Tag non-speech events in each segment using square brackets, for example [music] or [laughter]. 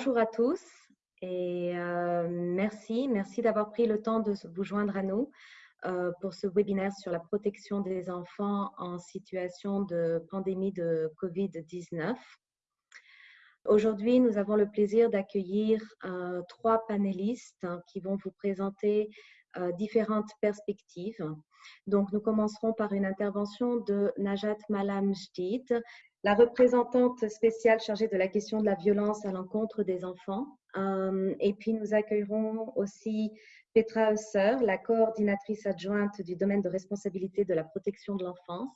bonjour à tous et euh, merci, merci d'avoir pris le temps de vous joindre à nous euh, pour ce webinaire sur la protection des enfants en situation de pandémie de COVID-19. Aujourd'hui, nous avons le plaisir d'accueillir euh, trois panélistes qui vont vous présenter différentes perspectives. Donc, nous commencerons par une intervention de Najat Malam Jdid, la représentante spéciale chargée de la question de la violence à l'encontre des enfants. Euh, et puis, nous accueillerons aussi Petra Husser, la coordinatrice adjointe du domaine de responsabilité de la protection de l'enfance.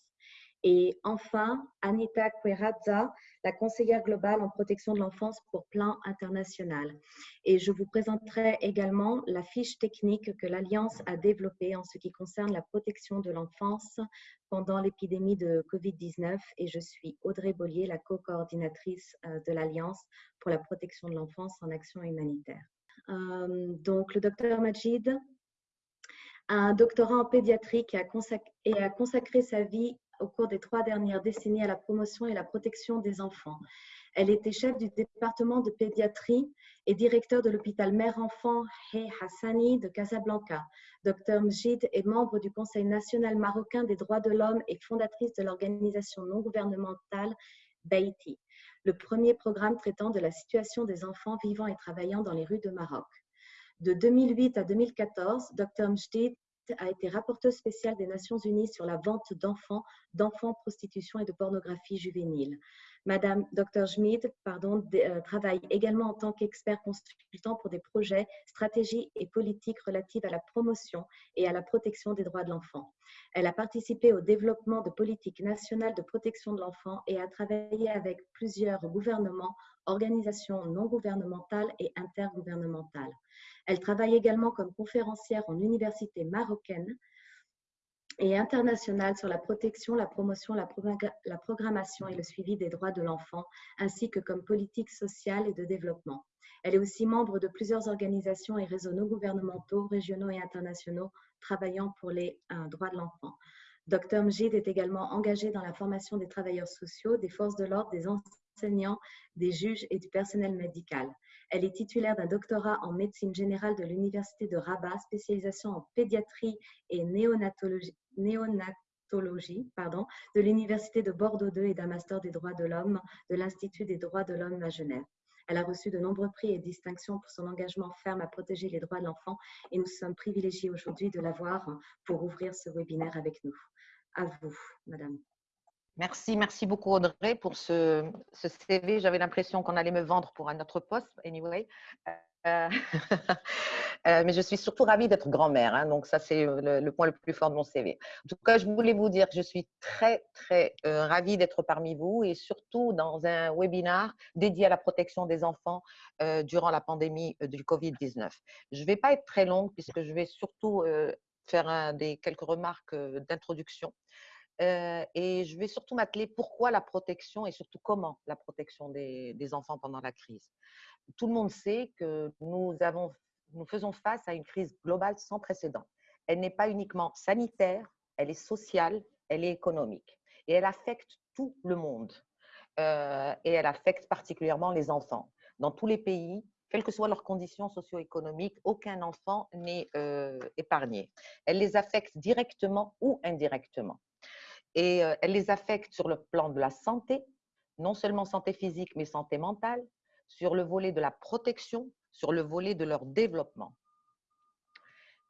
Et enfin, Anita Querazza, la conseillère globale en protection de l'enfance pour plan international. Et je vous présenterai également la fiche technique que l'Alliance a développée en ce qui concerne la protection de l'enfance pendant l'épidémie de COVID-19. Et je suis Audrey Bollier, la co-coordinatrice euh, de l'Alliance pour la protection de l'enfance en action humanitaire. Euh, donc, le docteur Majid un doctorat en pédiatrie et a consacré sa vie au cours des trois dernières décennies à la promotion et la protection des enfants. Elle était chef du département de pédiatrie et directeur de l'hôpital mère-enfant Hey Hassani de Casablanca. Dr Mjid est membre du Conseil national marocain des droits de l'homme et fondatrice de l'organisation non gouvernementale Beiti, le premier programme traitant de la situation des enfants vivant et travaillant dans les rues de Maroc. De 2008 à 2014, Dr Mjdid a été rapporteuse spéciale des Nations Unies sur la vente d'enfants, d'enfants, prostitution et de pornographie juvénile. Madame Dr Schmid euh, travaille également en tant qu'expert consultant pour des projets, stratégies et politiques relatives à la promotion et à la protection des droits de l'enfant. Elle a participé au développement de politiques nationales de protection de l'enfant et a travaillé avec plusieurs gouvernements, organisations non gouvernementales et intergouvernementales. Elle travaille également comme conférencière en université marocaine et internationale sur la protection, la promotion, la, programmation et le suivi des droits de l'enfant, ainsi que comme politique sociale et de développement. Elle est aussi membre de plusieurs organisations et réseaux non gouvernementaux, régionaux et internationaux travaillant pour les euh, droits de l'enfant. Dr Mjid est également engagé dans la formation des travailleurs sociaux, des forces de l'ordre, des enseignants, des juges et du personnel médical. Elle est titulaire d'un doctorat en médecine générale de l'Université de Rabat, spécialisation en pédiatrie et néonatologie, de l'Université de Bordeaux II et d'un master des droits de l'homme de l'Institut des droits de l'homme à Genève. Elle a reçu de nombreux prix et distinctions pour son engagement ferme à protéger les droits de l'enfant et nous sommes privilégiés aujourd'hui de l'avoir pour ouvrir ce webinaire avec nous. À vous, Madame. Merci, merci beaucoup Audrey pour ce, CV. J'avais l'impression qu'on allait me vendre pour un autre poste, anyway. Euh, [laughs] euh, mais je suis surtout ravie d'être grand-mère, hein, donc ça c'est le, point le plus fort de mon CV. En tout cas, je voulais vous dire que je suis très, très euh, ravie d'être parmi vous et surtout dans un webinaire dédié à la protection des enfants durant la pandémie du Covid-19. Je ne vais pas être très longue puisque je vais surtout faire des, quelques remarques d'introduction et je vais surtout m'atteler pourquoi la protection et surtout comment la protection des, enfants pendant la crise. Tout le monde sait que nous, faisons face à une crise globale sans précédent. Elle n'est pas uniquement sanitaire, elle est sociale, elle est économique. Et elle affecte tout le monde. et elle affecte particulièrement les enfants. Dans tous les pays, quelles que soient leurs conditions socio-économiques, aucun enfant n'est épargné. Elle les affecte directement ou indirectement et elle les affecte sur le plan de la santé, non seulement santé physique, mais santé mentale, sur le volet de la protection, sur le volet de leur développement.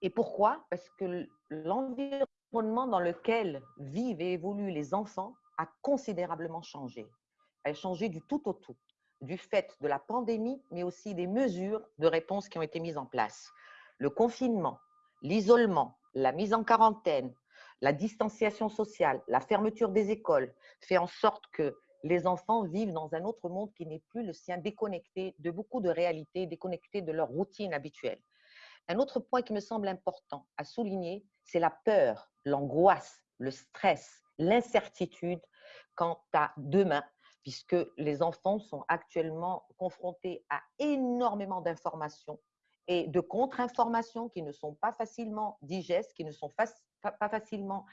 Et pourquoi? Parce que l'environnement dans lequel vivent et évoluent les enfants a considérablement changé. A changé du tout au tout, du fait de la pandémie, mais aussi des mesures de réponse qui ont été mises en place. Le confinement, l'isolement, la mise en quarantaine, la distanciation sociale, la fermeture des écoles fait en sorte que les enfants vivent dans un autre monde qui n'est plus le sien, déconnecté de beaucoup de réalités, déconnecté de leur routine habituelle. Un autre point qui me semble important à souligner, c'est la peur, l'angoisse, le stress, l'incertitude quant à demain, puisque les enfants sont actuellement confrontés à énormément d'informations et de contre-informations qui ne sont pas facilement digestes, qui ne sont pas, facilement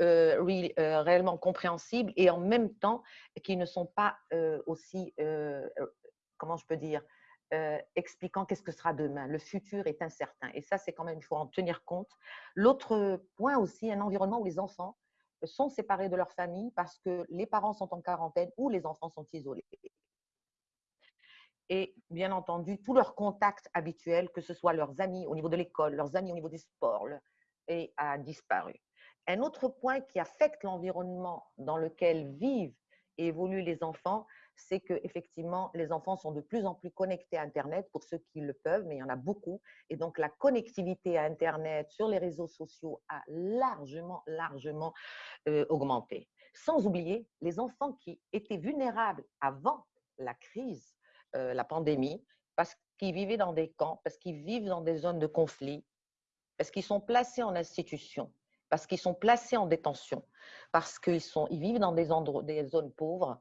euh, euh, réellement compréhensibles et en même temps qui ne sont pas euh, aussi, comment je peux dire, expliquant qu'est-ce que sera demain. Le futur est incertain. Et ça, c'est quand même, il faut en tenir compte. L'autre point aussi, un environnement où les enfants sont séparés de leur famille parce que les parents sont en quarantaine ou les enfants sont isolés. Et bien entendu, tous leurs contacts habituels, que ce soit leurs amis au niveau de l'école, leurs amis au niveau des sports, et a disparu. Un autre point qui affecte l'environnement dans lequel vivent et évoluent les enfants, c'est que effectivement les enfants sont de plus en plus connectés à Internet pour ceux qui le peuvent, mais il y en a beaucoup. Et donc la connectivité à Internet sur les réseaux sociaux a largement, largement euh, augmenté. Sans oublier les enfants qui étaient vulnérables avant la crise, euh, la pandémie, parce qu'ils vivaient dans des camps, parce qu'ils vivent dans des zones de conflit, parce qu'ils sont placés en institution, parce qu'ils sont placés en détention, parce qu'ils ils vivent dans des, endroits, des zones pauvres,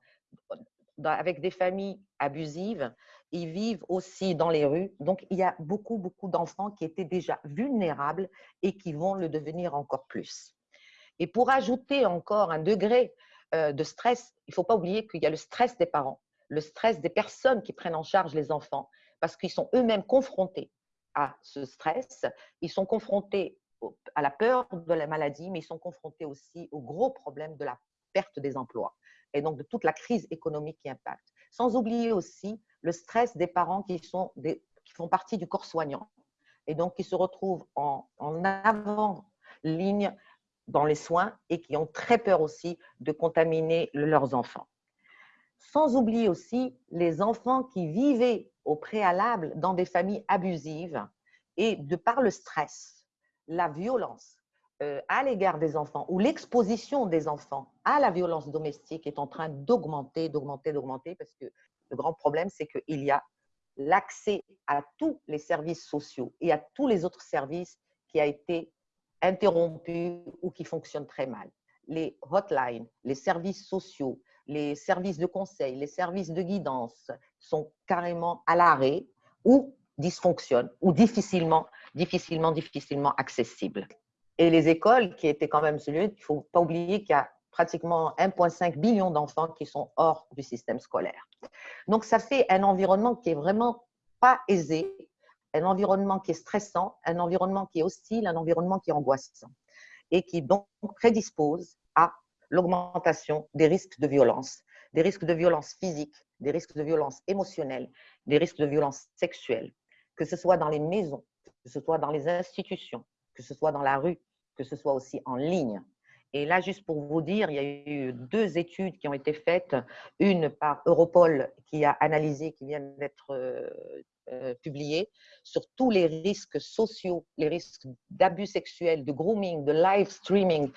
avec des familles abusives, ils vivent aussi dans les rues. Donc, il y a beaucoup, beaucoup d'enfants qui étaient déjà vulnérables et qui vont le devenir encore plus. Et pour ajouter encore un degré euh, de stress, il ne faut pas oublier qu'il y a le stress des parents, le stress des personnes qui prennent en charge les enfants, parce qu'ils sont eux-mêmes confrontés à ce stress, ils sont confrontés à la peur de la maladie, mais ils sont confrontés aussi au gros problème de la perte des emplois et donc de toute la crise économique qui impacte. Sans oublier aussi le stress des parents qui, sont des, qui font partie du corps soignant et donc qui se retrouvent en, en avant-ligne dans les soins et qui ont très peur aussi de contaminer leurs enfants. Sans oublier aussi les enfants qui vivaient au préalable dans des familles abusives et de par le stress, la violence, euh, à l'égard des enfants ou l'exposition des enfants à la violence domestique est en train d'augmenter, d'augmenter, d'augmenter parce que le grand problème, c'est qu'il y a l'accès à tous les services sociaux et à tous les autres services qui a été interrompu ou qui fonctionnent très mal. Les hotlines, les services sociaux, les services de conseil, les services de guidance sont carrément à l'arrêt ou dysfonctionnent ou difficilement, difficilement, difficilement accessibles et les écoles, qui étaient quand même celui, il ne faut pas oublier qu'il y a pratiquement 1,5 billion d'enfants qui sont hors du système scolaire. Donc, ça fait un environnement qui est vraiment pas aisé, un environnement qui est stressant, un environnement qui est hostile, un environnement qui est angoissant et qui donc prédispose à l'augmentation des risques de violence, des risques de violence physique, des risques de violence émotionnelle, des risques de violence sexuelle, que ce soit dans les maisons, que ce soit dans les institutions, que ce soit dans la rue, que ce soit aussi en ligne. Et là, juste pour vous dire, il y a eu deux études qui ont été faites, une par Europol qui a analysé, qui vient d'être euh, euh, publiée, sur tous les risques sociaux, les risques d'abus sexuels, de grooming, de live streaming,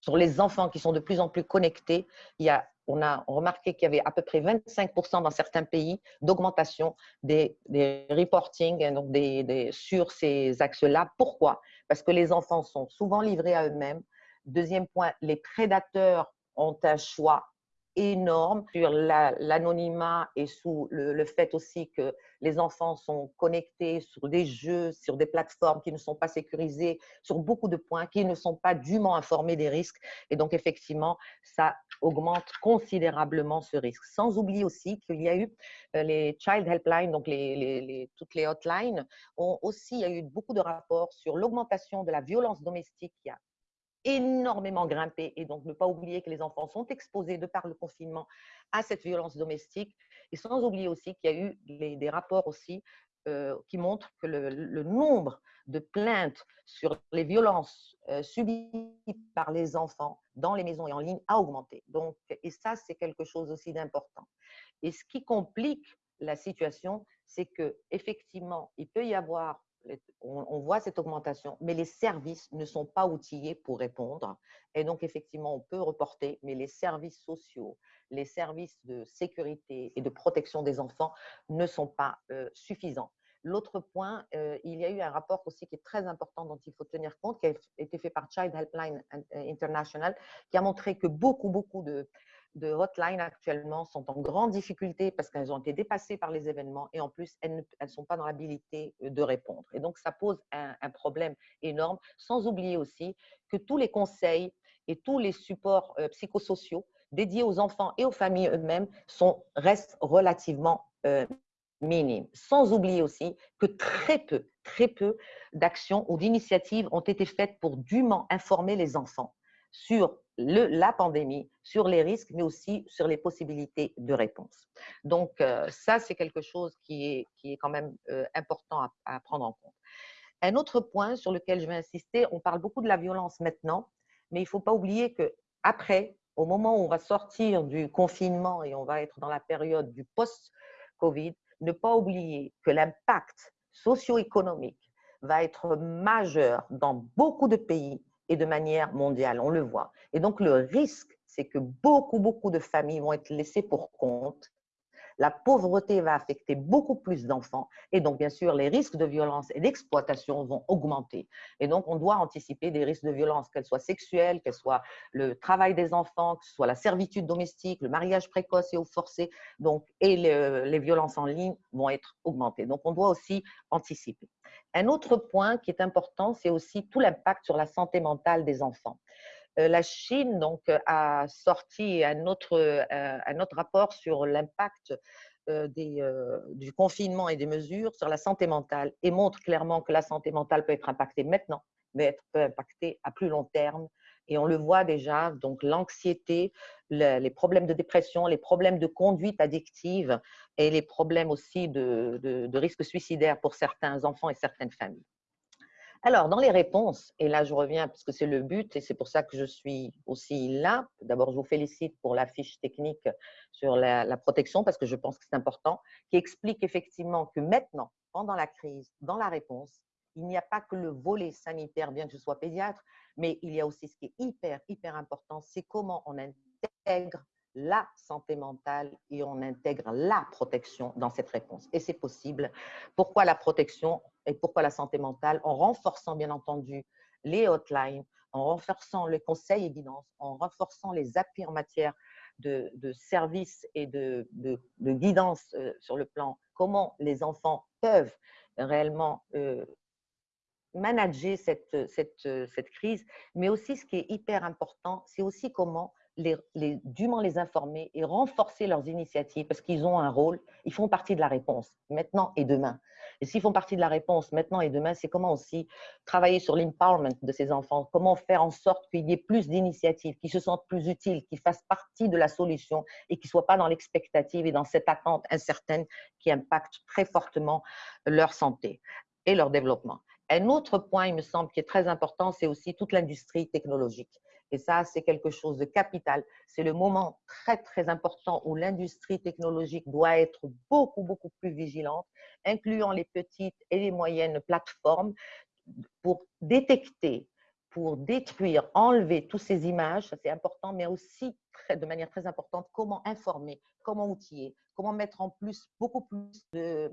sur les enfants qui sont de plus en plus connectés. Il y a, on a remarqué qu'il y avait à peu près 25% dans certains pays d'augmentation des, des reporting donc des, des, sur ces axes-là. Pourquoi? Parce que les enfants sont souvent livrés à eux-mêmes. Deuxième point, les prédateurs ont un choix énorme sur l'anonymat et sous le, fait aussi que les enfants sont connectés sur des jeux, sur des plateformes qui ne sont pas sécurisées, sur beaucoup de points, qui ne sont pas dûment informés des risques. Et donc, effectivement, ça augmente considérablement ce risque. Sans oublier aussi qu'il y a eu euh, les Child Helpline, donc toutes les hotlines, ont aussi, il y a eu beaucoup de rapports sur l'augmentation de la violence domestique qui a énormément grimpé et donc ne pas oublier que les enfants sont exposés de par le confinement à cette violence domestique et sans oublier aussi qu'il y a eu des rapports aussi euh, qui montrent que le, nombre de plaintes sur les violences euh, subies par les enfants dans les maisons et en ligne a augmenté. Donc, et ça, c'est quelque chose aussi d'important. Et ce qui complique la situation, c'est que effectivement, il peut y avoir on, voit cette augmentation, mais les services ne sont pas outillés pour répondre. Et donc, effectivement, on peut reporter, mais les services sociaux, les services de sécurité et de protection des enfants ne sont pas euh, suffisants. L'autre point, euh, il y a eu un rapport aussi qui est très important dont il faut tenir compte, qui a été fait par Child Helpline International, qui a montré que beaucoup, beaucoup de, de hotline actuellement sont en grande difficulté parce qu'elles ont été dépassées par les événements et en plus, elles ne sont pas dans l'habilité euh, de répondre. Et donc, ça pose un, problème énorme, sans oublier aussi que tous les conseils et tous les supports euh, psychosociaux dédiés aux enfants et aux familles eux-mêmes restent relativement euh, minime. Sans oublier aussi que très peu, très peu d'actions ou d'initiatives ont été faites pour dûment informer les enfants sur la pandémie, sur les risques, mais aussi sur les possibilités de réponse. Donc, euh, ça, c'est quelque chose qui est, qui est quand même euh, important à, à, prendre en compte. Un autre point sur lequel je vais insister, on parle beaucoup de la violence maintenant, mais il ne faut pas oublier que après, au moment où on va sortir du confinement et on va être dans la période du post-Covid, ne pas oublier que l'impact socio-économique va être majeur dans beaucoup de pays et de manière mondiale, on le voit. Et donc, le risque, c'est que beaucoup, beaucoup de familles vont être laissées pour compte la pauvreté va affecter beaucoup plus d'enfants et donc, bien sûr, les risques de violence et d'exploitation vont augmenter. Et donc, on doit anticiper des risques de violence, qu'elles soient sexuelles, qu'elles soient le travail des enfants, que ce soit la servitude domestique, le mariage précoce et au forcé, donc, et les violences en ligne vont être augmentées. Donc, on doit aussi anticiper. Un autre point qui est important, c'est aussi tout l'impact sur la santé mentale des enfants. Euh, la Chine donc, euh, a sorti un autre, euh, un autre rapport sur l'impact du confinement et des mesures sur la santé mentale et montre clairement que la santé mentale peut être impactée maintenant, mais être, peut impacter à plus long terme. Et on le voit déjà, donc l'anxiété, les problèmes de dépression, les problèmes de conduite addictive et les problèmes aussi de, de, de risque suicidaire pour certains enfants et certaines familles. Alors, dans les réponses, et là je reviens parce que c'est le but et c'est pour ça que je suis aussi là. D'abord, je vous félicite pour la fiche technique sur la, protection parce que je pense que c'est important, qui explique effectivement que maintenant, pendant la crise, dans la réponse, il n'y a pas que le volet sanitaire, bien que je sois pédiatre, mais il y a aussi ce qui est hyper, hyper important, c'est comment on intègre la santé mentale et on intègre la protection dans cette réponse. Et c'est possible. Pourquoi la protection et pourquoi la santé mentale En renforçant bien entendu les hotlines, en renforçant le conseil et guidance, en renforçant les appuis en matière de, services et de, guidance euh, sur le plan comment les enfants peuvent réellement euh, manager cette, crise, mais aussi ce qui est hyper important, c'est aussi comment dûment les informer et renforcer leurs initiatives parce qu'ils ont un rôle, ils font partie de la réponse maintenant et demain. Et s'ils font partie de la réponse maintenant et demain, c'est comment aussi travailler sur l'empowerment de ces enfants, comment faire en sorte qu'il y ait plus d'initiatives, qu'ils se sentent plus utiles, qu'ils fassent partie de la solution et qu'ils ne soient pas dans l'expectative et dans cette attente incertaine qui impacte très fortement leur santé et leur développement. Un autre point, il me semble, qui est très important, c'est aussi toute l'industrie technologique. Et ça, c'est quelque chose de capital. C'est le moment très, très important où l'industrie technologique doit être beaucoup, beaucoup plus vigilante, incluant les petites et les moyennes plateformes pour détecter, pour détruire, enlever toutes ces images, ça c'est important, mais aussi de manière très importante, comment informer, comment outiller, comment mettre en plus beaucoup plus de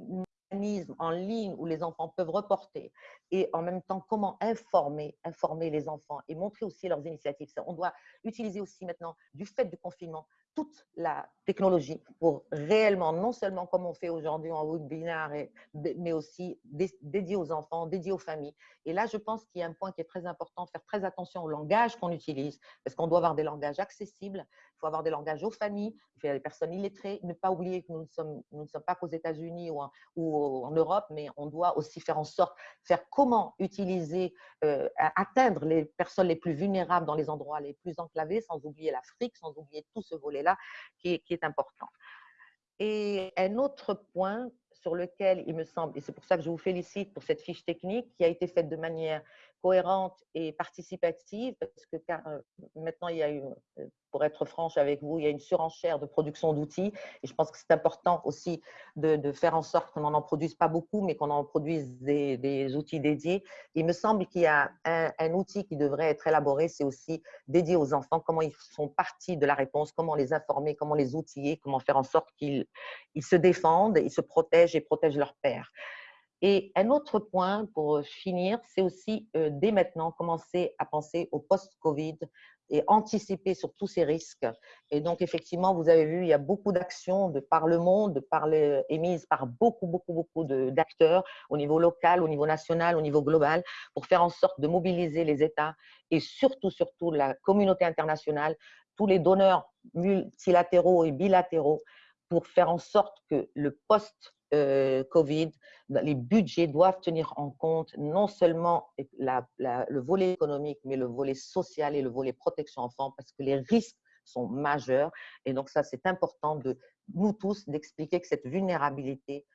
en ligne où les enfants peuvent reporter et en même temps comment informer, informer les enfants et montrer aussi leurs initiatives. On doit utiliser aussi maintenant, du fait du confinement, toute la technologie pour réellement, non seulement comme on fait aujourd'hui en webinaire, mais aussi dédié aux enfants, dédié aux familles. Et là, je pense qu'il y a un point qui est très important, faire très attention au langage qu'on utilise, parce qu'on doit avoir des langages accessibles, faut avoir des langages aux familles, il faut des personnes illettrées, ne pas oublier que nous ne sommes, pas qu'aux États-Unis ou, en Europe, mais on doit aussi faire en sorte, faire comment utiliser, euh, atteindre les personnes les plus vulnérables dans les endroits les plus enclavés, sans oublier l'Afrique, sans oublier tout ce volet-là qui est important. Et un autre point sur lequel il me semble, et c'est pour ça que je vous félicite pour cette fiche technique qui a été faite de manière cohérente et participative, parce que car, euh, maintenant, il y a eu, euh, pour être franche avec vous, il y a une surenchère de production d'outils, et je pense que c'est important aussi de, faire en sorte qu'on n'en produise pas beaucoup, mais qu'on en produise des, outils dédiés. Il me semble qu'il y a un, outil qui devrait être élaboré, c'est aussi dédié aux enfants, comment ils font partie de la réponse, comment les informer, comment les outiller, comment faire en sorte qu'ils ils se défendent, ils se protègent et protègent leur père. Et un autre point pour euh, finir, c'est aussi euh, dès maintenant commencer à penser au post-Covid et anticiper sur tous ces risques. Et donc, effectivement, vous avez vu, il y a beaucoup d'actions de par le monde, par les, émises par beaucoup, beaucoup, beaucoup d'acteurs au niveau local, au niveau national, au niveau global, pour faire en sorte de mobiliser les États et surtout, surtout la communauté internationale, tous les donneurs multilatéraux et bilatéraux, pour faire en sorte que le post Covid, les budgets doivent tenir en compte non seulement le volet économique, mais le volet social et le volet protection enfant, parce que les risques sont majeurs. Et donc ça, c'est important de nous tous d'expliquer que cette vulnérabilité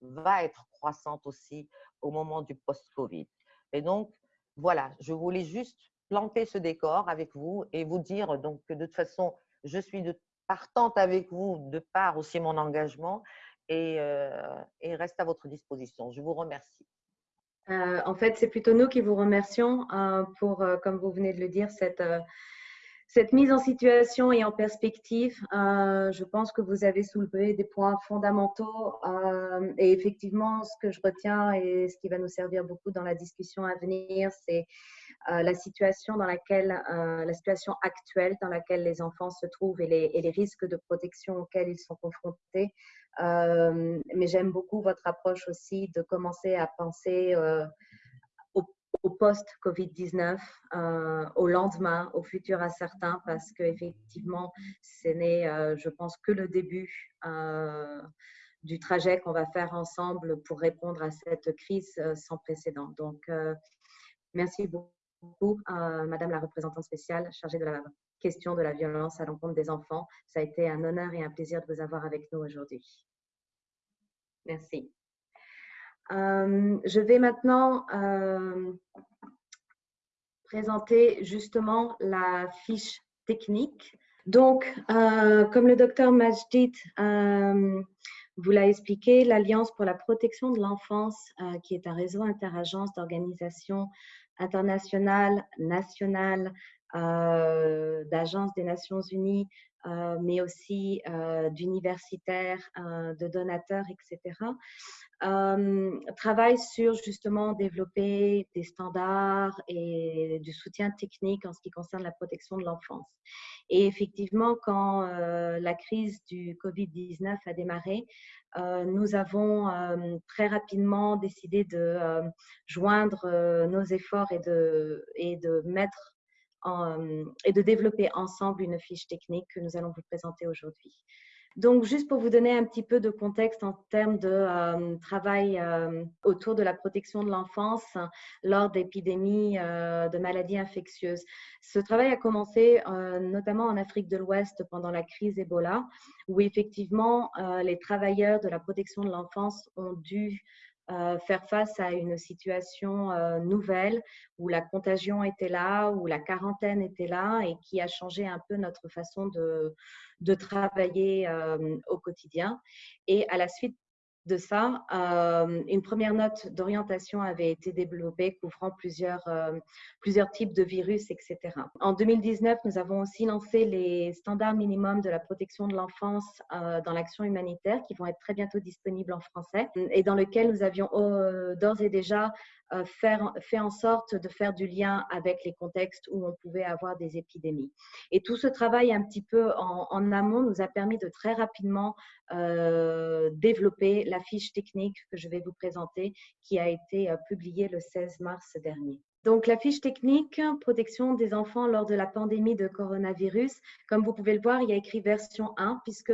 va être croissante aussi au moment du post-Covid. Et donc, voilà, je voulais juste planter ce décor avec vous et vous dire donc que de toute façon, je suis partante avec vous de part aussi mon engagement et, euh, et reste à votre disposition. Je vous remercie. Euh, en fait, c'est plutôt nous qui vous remercions euh, pour, comme vous venez de le dire, cette mise en situation et en perspective, je pense que vous avez soulevé des points fondamentaux et effectivement, ce que je retiens et ce qui va nous servir beaucoup dans la discussion à venir, c'est la situation dans laquelle, la situation actuelle dans laquelle les enfants se trouvent et les risques de protection auxquels ils sont confrontés. Mais j'aime beaucoup votre approche aussi de commencer à penser au post-Covid-19, euh, au lendemain, au futur incertain, parce qu'effectivement, ce n'est, euh, je pense, que le début euh, du trajet qu'on va faire ensemble pour répondre à cette crise sans précédent. Donc, merci beaucoup, Madame la représentante spéciale chargée de la question de la violence à l'encontre des enfants. Ça a été un honneur et un plaisir de vous avoir avec nous aujourd'hui. Merci. Euh, je vais maintenant euh, présenter justement la fiche technique. Donc, euh, comme le docteur Majdid vous l'a expliqué, l'Alliance pour la protection de l'enfance, qui est un réseau interagences d'organisations internationales, nationales, d'agences des Nations Unies, mais aussi d'universitaires, de donateurs, etc., euh, travaille sur justement développer des standards et du soutien technique en ce qui concerne la protection de l'enfance. Et effectivement, quand euh, la crise du Covid-19 a démarré, euh, nous avons euh, très rapidement décidé de euh, joindre nos efforts et de, et de mettre et de développer ensemble une fiche technique que nous allons vous présenter aujourd'hui. Donc, juste pour vous donner un petit peu de contexte en termes de euh, travail euh, autour de la protection de l'enfance lors d'épidémies euh, de maladies infectieuses. Ce travail a commencé notamment en Afrique de l'Ouest pendant la crise Ebola, où effectivement les travailleurs de la protection de l'enfance ont dû faire face à une situation nouvelle où la contagion était là, où la quarantaine était là et qui a changé un peu notre façon de, de travailler au quotidien. Et à la suite de ça, euh, une première note d'orientation avait été développée couvrant plusieurs, euh, types de virus, etc. En 2019, nous avons aussi lancé les standards minimums de la protection de l'enfance euh, dans l'action humanitaire qui vont être très bientôt disponibles en français et dans lequel nous avions d'ores et déjà faire, fait en sorte de faire du lien avec les contextes où on pouvait avoir des épidémies. Et tout ce travail un petit peu en, amont nous a permis de très rapidement développer la fiche technique que je vais vous présenter qui a été euh, publiée le 16 mars dernier. Donc, la fiche technique, protection des enfants lors de la pandémie de coronavirus. Comme vous pouvez le voir, il y a écrit version 1 puisque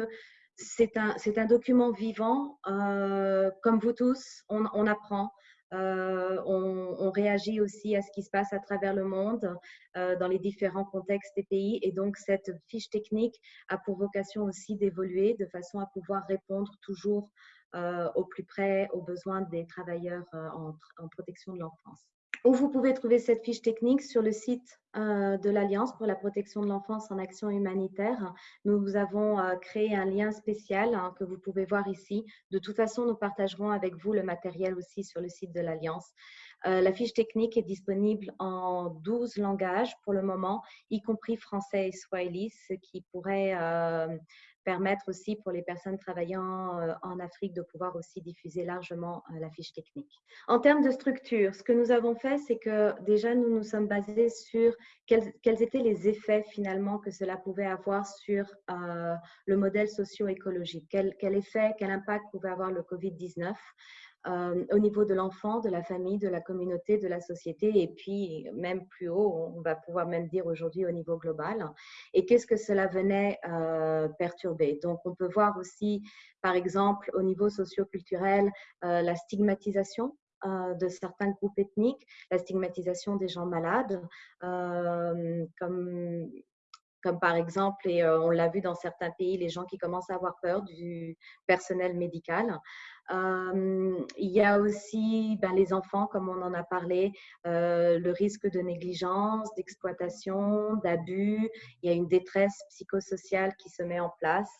c'est un, un, document vivant. Euh, comme vous tous, on, apprend. Euh, on, réagit aussi à ce qui se passe à travers le monde, dans les différents contextes des pays. Et donc, cette fiche technique a pour vocation aussi d'évoluer de façon à pouvoir répondre toujours euh, au plus près aux besoins des travailleurs euh, en, protection de l'enfance. Où vous pouvez trouver cette fiche technique sur le site euh, de l'Alliance pour la protection de l'enfance en action humanitaire. Nous avons créé un lien spécial hein, que vous pouvez voir ici. De toute façon, nous partagerons avec vous le matériel aussi sur le site de l'Alliance. la fiche technique est disponible en 12 langages pour le moment, y compris français et swahili, ce qui pourrait permettre aussi pour les personnes travaillant euh, en Afrique de pouvoir aussi diffuser largement euh, la fiche technique. En termes de structure, ce que nous avons fait, c'est que déjà nous nous sommes basés sur quels, étaient les effets finalement que cela pouvait avoir sur euh, le modèle socio-écologique. Quel, quel, effet, quel impact pouvait avoir le Covid-19 euh, au niveau de l'enfant, de la famille, de la communauté, de la société, et puis même plus haut, on va pouvoir même dire aujourd'hui au niveau global. Et qu'est-ce que cela venait euh, perturber? Donc, on peut voir aussi, par exemple, au niveau socioculturel, euh, la stigmatisation de certains groupes ethniques, la stigmatisation des gens malades, comme comme par exemple, et on l'a vu dans certains pays, les gens qui commencent à avoir peur du personnel médical. il y a aussi ben, les enfants, comme on en a parlé, le risque de négligence, d'exploitation, d'abus. Il y a une détresse psychosociale qui se met en place.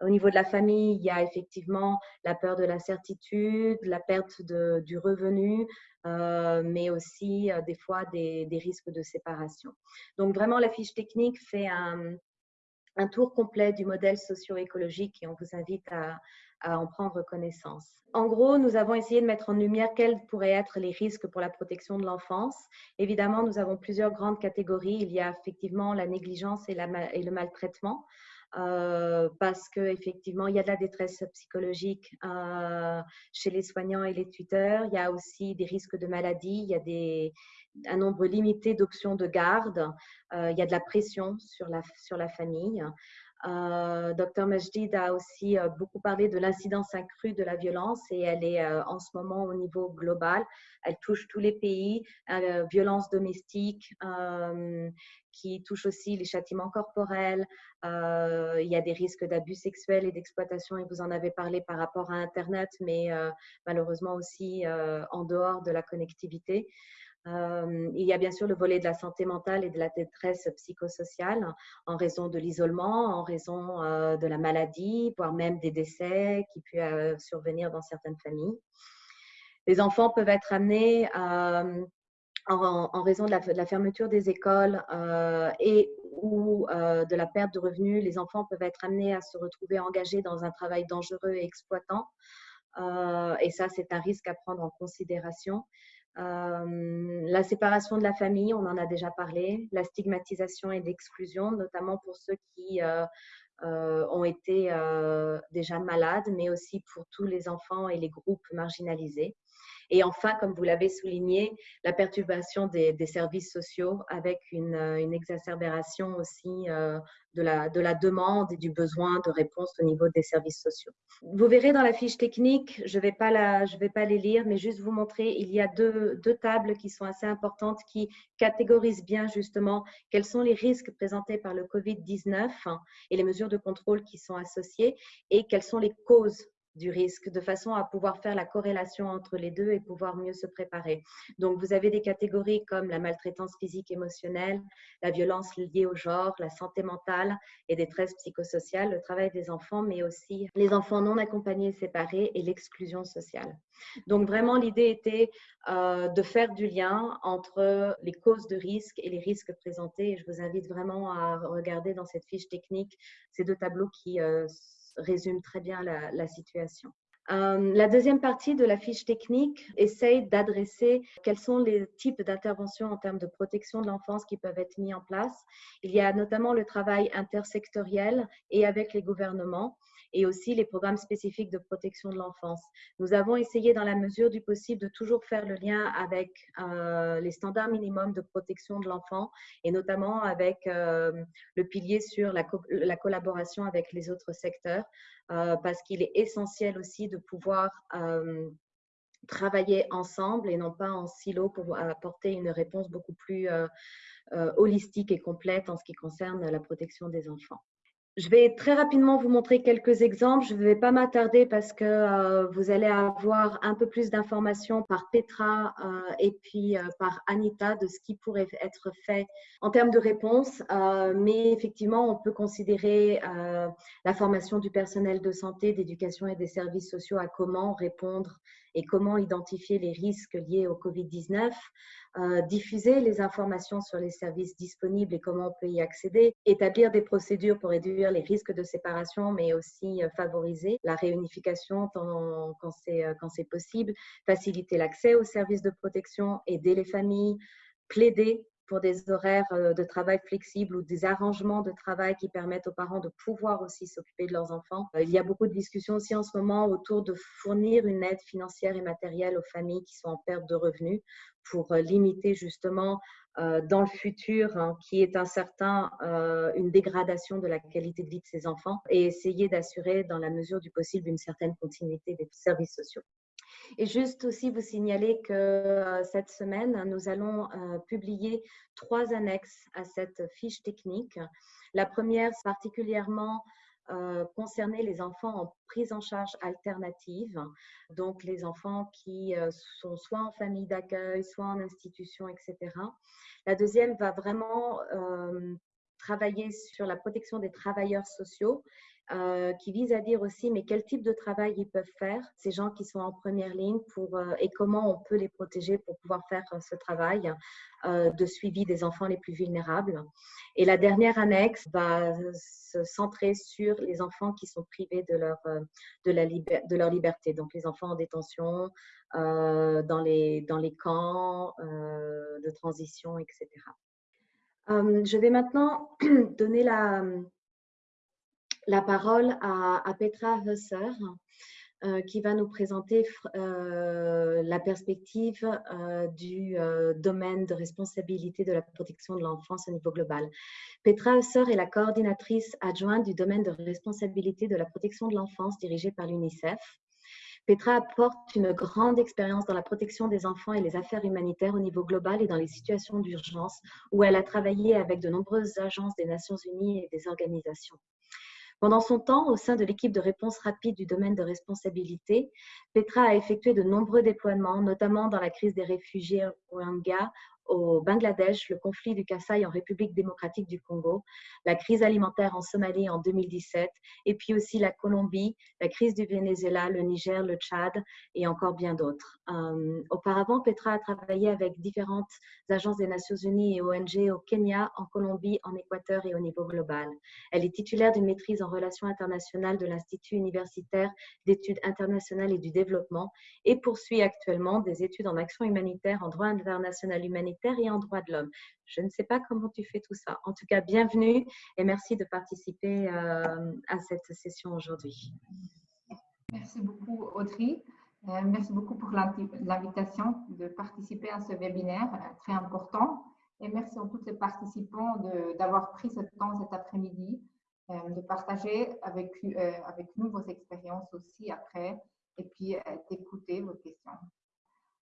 Au niveau de la famille, il y a effectivement la peur de l'incertitude, la perte de, du revenu, euh, mais aussi euh, des fois des, risques de séparation. Donc vraiment, la fiche technique fait un, tour complet du modèle socio-écologique et on vous invite à, en prendre connaissance. En gros, nous avons essayé de mettre en lumière quels pourraient être les risques pour la protection de l'enfance. Évidemment, nous avons plusieurs grandes catégories. Il y a effectivement la négligence et le maltraitement. Euh, parce qu'effectivement, il y a de la détresse psychologique euh, chez les soignants et les tuteurs. Il y a aussi des risques de maladie. Il y a des, un nombre limité d'options de garde. Euh, il y a de la pression sur la, sur la famille. Euh, Dr Majdid a aussi euh, beaucoup parlé de l'incidence accrue de la violence et elle est euh, en ce moment au niveau global. Elle touche tous les pays. violence domestique qui touche aussi les châtiments corporels. il y a des risques d'abus sexuels et d'exploitation et vous en avez parlé par rapport à Internet, mais malheureusement aussi en dehors de la connectivité. Euh, il y a bien sûr le volet de la santé mentale et de la détresse psychosociale en raison de l'isolement, en raison euh, de la maladie, voire même des décès qui peuvent euh, survenir dans certaines familles. Les enfants peuvent être amenés en, raison de la, de la, fermeture des écoles et ou de la perte de revenus, les enfants peuvent être amenés à se retrouver engagés dans un travail dangereux et exploitant. et ça, c'est un risque à prendre en considération. Euh, la séparation de la famille, on en a déjà parlé, la stigmatisation et l'exclusion, notamment pour ceux qui euh, euh, ont été déjà malades, mais aussi pour tous les enfants et les groupes marginalisés. Et enfin, comme vous l'avez souligné, la perturbation des, services sociaux avec une, une exacerbation aussi euh, de, la, de la demande et du besoin de réponse au niveau des services sociaux. Vous verrez dans la fiche technique, je ne vais, pas les lire, mais juste vous montrer, il y a deux tables qui sont assez importantes qui catégorisent bien justement quels sont les risques présentés par le COVID-19 et les mesures de contrôle qui sont associées et quelles sont les causes du risque, de façon à pouvoir faire la corrélation entre les deux et pouvoir mieux se préparer. Donc, vous avez des catégories comme la maltraitance physique émotionnelle, la violence liée au genre, la santé mentale et détresse psychosociale, le travail des enfants, mais aussi les enfants non accompagnés et séparés et l'exclusion sociale. Donc, vraiment, l'idée était euh, de faire du lien entre les causes de risque et les risques présentés. Et je vous invite vraiment à regarder dans cette fiche technique ces deux tableaux qui euh, résume très bien la, situation. Euh, la deuxième partie de la fiche technique essaye d'adresser quels sont les types d'interventions en termes de protection de l'enfance qui peuvent être mis en place. Il y a notamment le travail intersectoriel et avec les gouvernements et aussi les programmes spécifiques de protection de l'enfance. Nous avons essayé dans la mesure du possible de toujours faire le lien avec euh, les standards minimums de protection de l'enfant et notamment avec euh, le pilier sur la, la, collaboration avec les autres secteurs euh, parce qu'il est essentiel aussi de pouvoir travailler ensemble et non pas en silo pour apporter une réponse beaucoup plus holistique et complète en ce qui concerne la protection des enfants. Je vais très rapidement vous montrer quelques exemples. Je ne vais pas m'attarder parce que euh, vous allez avoir un peu plus d'informations par Petra euh, et puis euh, par Anita de ce qui pourrait être fait en termes de réponses. mais effectivement, on peut considérer la formation du personnel de santé, d'éducation et des services sociaux à comment répondre et comment identifier les risques liés au Covid-19, euh, diffuser les informations sur les services disponibles et comment on peut y accéder, établir des procédures pour réduire les risques de séparation, mais aussi euh, favoriser la réunification euh, quand c'est possible, faciliter l'accès aux services de protection, aider les familles, plaider pour des horaires euh, de travail flexibles ou des arrangements de travail qui permettent aux parents de pouvoir aussi s'occuper de leurs enfants. Euh, il y a beaucoup de discussions aussi en ce moment autour de fournir une aide financière et matérielle aux familles qui sont en perte de revenus pour limiter justement dans le futur, hein, qui est incertain, une dégradation de la qualité de vie de ces enfants et essayer d'assurer dans la mesure du possible une certaine continuité des services sociaux. Et juste aussi vous signaler que euh, cette semaine, nous allons euh, publier trois annexes à cette fiche technique. La première, particulièrement euh, concerner les enfants en prise en charge alternative, donc les enfants qui sont soit en famille d'accueil, soit en institution, etc. La deuxième va vraiment travailler sur la protection des travailleurs sociaux euh, qui vise à dire aussi mais quel type de travail ils peuvent faire, ces gens qui sont en première ligne pour, euh, et comment on peut les protéger pour pouvoir faire euh, ce travail de suivi des enfants les plus vulnérables. Et la dernière annexe va se centrer sur les enfants qui sont privés de leur, de la de leur liberté, donc les enfants en détention, dans, les, dans les camps de transition, etc. je vais maintenant [clears throat] donner la, parole à, Petra Husser, euh, qui va nous présenter euh, la perspective euh, du domaine de responsabilité de la protection de l'enfance au niveau global. Petra Husser est la coordinatrice adjointe du domaine de responsabilité de la protection de l'enfance dirigée par l'UNICEF. Petra apporte une grande expérience dans la protection des enfants et les affaires humanitaires au niveau global et dans les situations d'urgence, où elle a travaillé avec de nombreuses agences des Nations Unies et des organisations. Pendant son temps, au sein de l'équipe de réponse rapide du domaine de responsabilité, Petra a effectué de nombreux déploiements, notamment dans la crise des réfugiés Rohingya au Bangladesh, le conflit du Kasaï en République démocratique du Congo, la crise alimentaire en Somalie en 2017, et puis aussi la Colombie, la crise du Venezuela, le Niger, le Tchad et encore bien d'autres. Euh, auparavant, Petra a travaillé avec différentes agences des Nations Unies et ONG au Kenya, en Colombie, en Équateur et au niveau global. Elle est titulaire d'une maîtrise en relations internationales de l'Institut universitaire d'études internationales et du développement et poursuit actuellement des études en action humanitaire en droit international humanitaire et en droit de l'homme. Je ne sais pas comment tu fais tout ça. En tout cas, bienvenue et merci de participer euh, à cette session aujourd'hui. Merci beaucoup, Audrey. Euh, merci beaucoup pour l'invitation de participer à ce webinaire euh, très important. Et merci à tous les participants d'avoir pris ce temps cet après-midi de partager avec, avec nous vos expériences aussi après et puis d'écouter vos questions.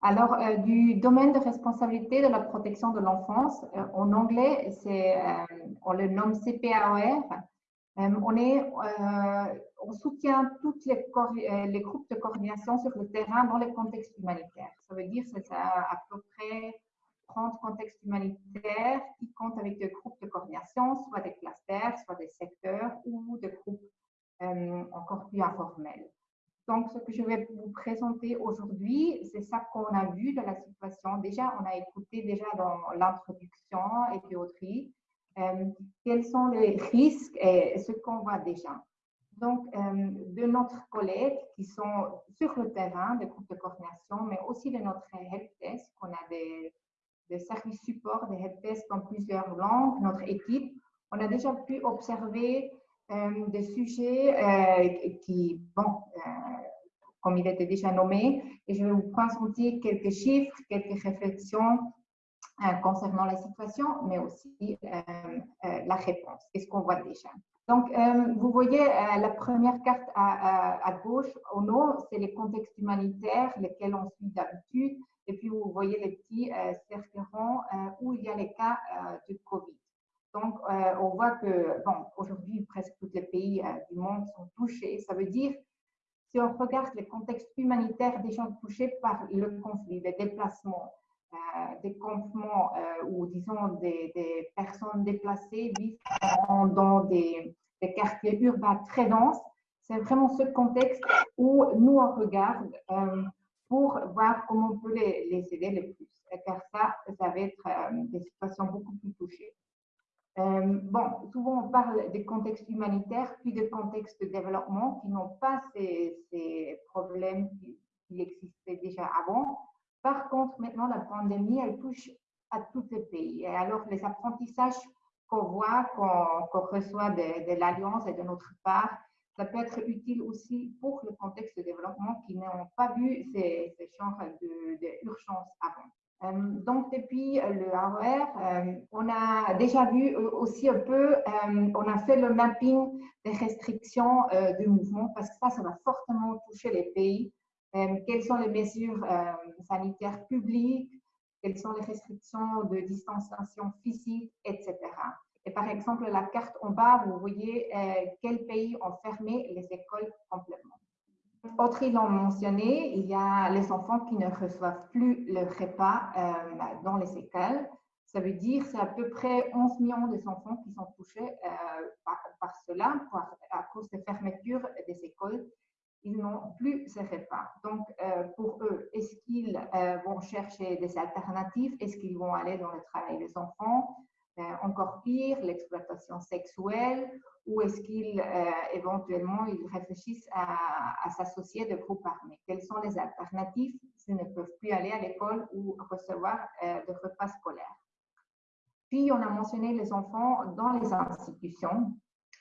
Alors, euh, du domaine de responsabilité de la protection de l'enfance, euh, en anglais, euh, on le nomme CPAOR. on, soutient tous les, les, groupes de coordination sur le terrain dans les contextes humanitaires. Ça veut dire que c'est à, peu près 30 contextes humanitaires qui comptent avec des groupes de coordination, soit des clusters, soit des secteurs ou des groupes encore plus informels. Donc, ce que je vais vous présenter aujourd'hui, c'est ça qu'on a vu de la situation. Déjà, on a écouté déjà dans l'introduction et puis euh, quels sont les risques et ce qu'on voit déjà. Donc, euh, de notre collègues qui sont sur le terrain, des groupes de coordination, mais aussi de notre helpdesk, on a des, services support, des helpdesk dans plusieurs langues, notre équipe, on a déjà pu observer euh, des sujets euh, qui, bon, comme il était déjà nommé, et je vais vous présenter quelques chiffres, quelques réflexions concernant la situation, mais aussi la réponse, qu'est-ce qu'on voit déjà. Donc, vous voyez la première carte à, gauche, au nord, c'est les contextes humanitaires, lesquels on suit d'habitude, et puis vous voyez les petits cercles ronds où il y a les cas de Covid. Donc, euh, on voit que, bon, aujourd'hui, presque tous les pays euh, du monde sont touchés. Ça veut dire, si on regarde les contextes humanitaires des gens touchés par le conflit, les déplacements, euh, des campements ou, disons, des, personnes déplacées vivent dans des, quartiers urbains très denses, c'est vraiment ce contexte où nous, on regarde pour voir comment on peut les, les aider le plus. Car ça, ça va être des situations beaucoup plus touchées. Euh, bon, souvent on parle des contextes humanitaires, puis des contextes de développement qui n'ont pas ces, problèmes qui, existaient déjà avant. Par contre, maintenant, la pandémie, elle touche à tous les pays. Et alors, les apprentissages qu'on voit, qu'on reçoit de, l'Alliance et de notre part, ça peut être utile aussi pour le contexte de développement qui n'ont pas vu ces, ces d'urgence avant. Euh, donc, depuis le AOR, euh, on a déjà vu euh, aussi un peu, on a fait le mapping des restrictions de mouvement parce que ça, ça va fortement toucher les pays. quelles sont les mesures sanitaires publiques, quelles sont les restrictions de distanciation physique, etc. Et par exemple, la carte en bas, vous voyez quels pays ont fermé les écoles complètement. Autres l'ont mentionné, il y a les enfants qui ne reçoivent plus le repas euh, dans les écoles. Ça veut dire c'est à peu près 11 millions d'enfants qui sont touchés euh, par, cela, à cause des fermetures des écoles. Ils n'ont plus ce repas. Donc, euh, pour eux, est-ce qu'ils vont chercher des alternatives? Est-ce qu'ils vont aller dans le travail des enfants? Encore pire, l'exploitation sexuelle ou est-ce qu'ils euh, éventuellement ils réfléchissent à, s'associer de groupes armés Quelles sont les alternatives s'ils ne peuvent plus aller à l'école ou recevoir euh, de repas scolaires? Puis on a mentionné les enfants dans les institutions.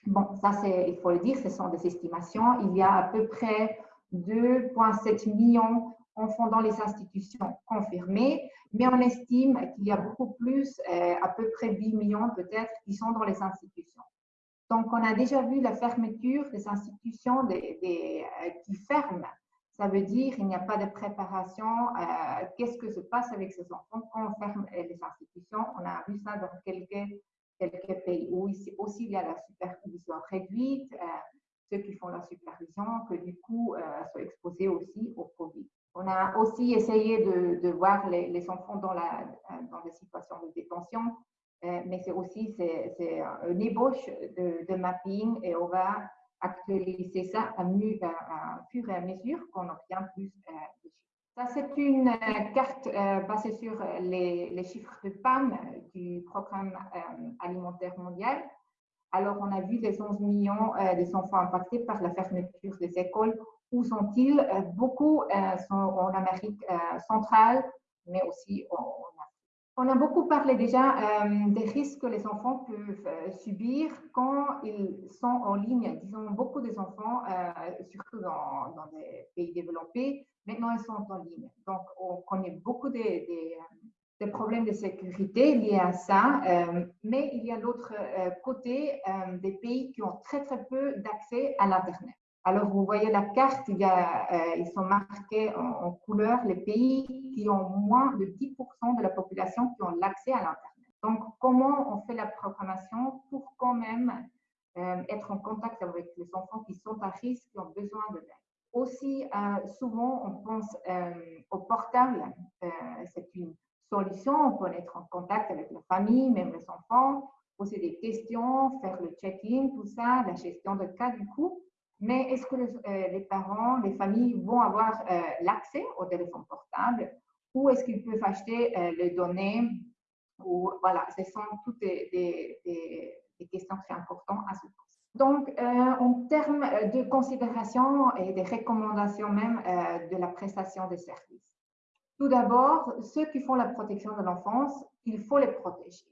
Bon, ça il faut le dire, ce sont des estimations. Il y a à peu près 2,7 millions d'enfants dans les institutions confirmées, mais on estime qu'il y a beaucoup plus, euh, à peu près 8 millions peut-être, qui sont dans les institutions. Donc, on a déjà vu la fermeture des institutions des, euh, qui ferment. Ça veut dire qu'il n'y a pas de préparation. Euh, qu'est-ce que se passe avec ces enfants quand on ferme euh, les institutions? On a vu ça dans quelques, pays où ici aussi il y a la supervision réduite, ceux qui font la supervision, que du coup sont exposés aussi au Covid. On a aussi essayé de, voir les, enfants dans, la, dans des situations de détention euh, mais c'est aussi c'est, une ébauche de, mapping et on va actualiser ça à, fur et à mesure qu'on obtient plus euh, de chiffres. Ça, c'est une euh, carte basée sur les, chiffres de PAM du Programme alimentaire mondial. Alors, on a vu les 11 millions des enfants impactés par la fermeture des écoles. Où sont-ils? Beaucoup sont en Amérique centrale, mais aussi en on a beaucoup parlé déjà euh, des risques que les enfants peuvent euh, subir quand ils sont en ligne. Disons, beaucoup des enfants, euh, surtout dans, des pays développés, maintenant ils sont en ligne. Donc, on connaît beaucoup des, problèmes de sécurité liés à ça. mais il y a l'autre côté des pays qui ont très, très peu d'accès à l'Internet. Alors, vous voyez la carte, euh, ils sont marqués en, couleur les pays qui ont moins de 10% de la population qui ont l'accès à l'Internet. Donc, comment on fait la programmation pour quand même euh, être en contact avec les enfants qui sont à risque, qui ont besoin de l'aide? Aussi, euh, souvent, on pense au portable. C'est une solution. On peut être en contact avec la famille, même les enfants, poser des questions, faire le check-in, tout ça, la gestion de cas du coup. Mais est-ce que euh, les, parents, les familles vont avoir euh, l'accès au téléphone portable ou est-ce qu'ils peuvent acheter euh, les données Voilà, ce sont toutes des, questions très importantes à se poser. Donc, en termes de considération et de recommandations même de la prestation des services. Tout d'abord, ceux qui font la protection de l'enfance, il faut les protéger.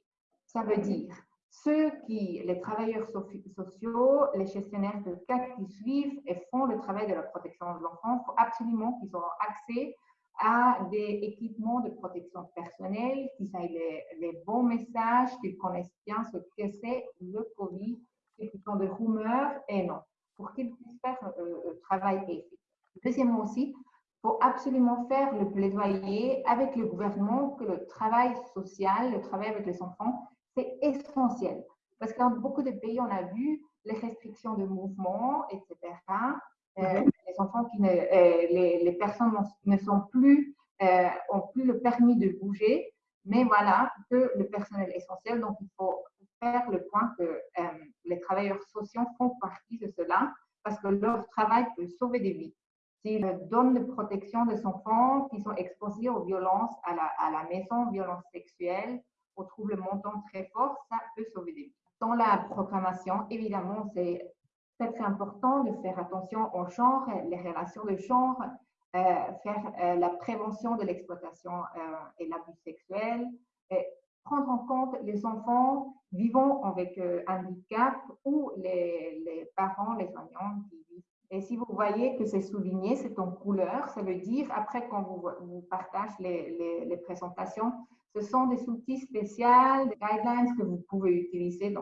Ça veut dire ceux qui, les travailleurs sociaux, les gestionnaires de cas qui suivent et font le travail de la protection de l'enfant, il faut absolument qu'ils aient accès à des équipements de protection personnelle, qu'ils aient les, bons messages, qu'ils connaissent bien ce que c'est le Covid, qu'ils ont des rumeurs et non, pour qu'ils puissent faire euh, le travail efficace. Deuxièmement aussi, il faut absolument faire le plaidoyer avec le gouvernement que le travail social, le travail avec les enfants, c'est essentiel. Parce que dans beaucoup de pays, on a vu les restrictions de mouvement, etc. Euh, mhm. les enfants qui ne, euh, les, personnes ne sont plus, euh, ont plus le permis de bouger, mais voilà que le personnel est essentiel. Donc, il faut faire le point que les travailleurs sociaux font partie de cela parce que leur travail peut sauver des vies. S'ils donnent la protection des enfants qui sont exposés aux violences à la, à la maison, violences sexuelles, on trouve le montant très fort, ça peut sauver des vies. Dans la programmation, évidemment, c'est très, important de faire attention au genre, les relations de genre, euh, faire euh, la prévention de l'exploitation euh, et l'abus sexuel, prendre en compte les enfants vivant avec handicap ou les, parents, les soignants et si vous voyez que c'est souligné, c'est en couleur, ça veut dire, après quand vous, vous les, présentations, ce sont des outils spéciaux, des guidelines que vous pouvez utiliser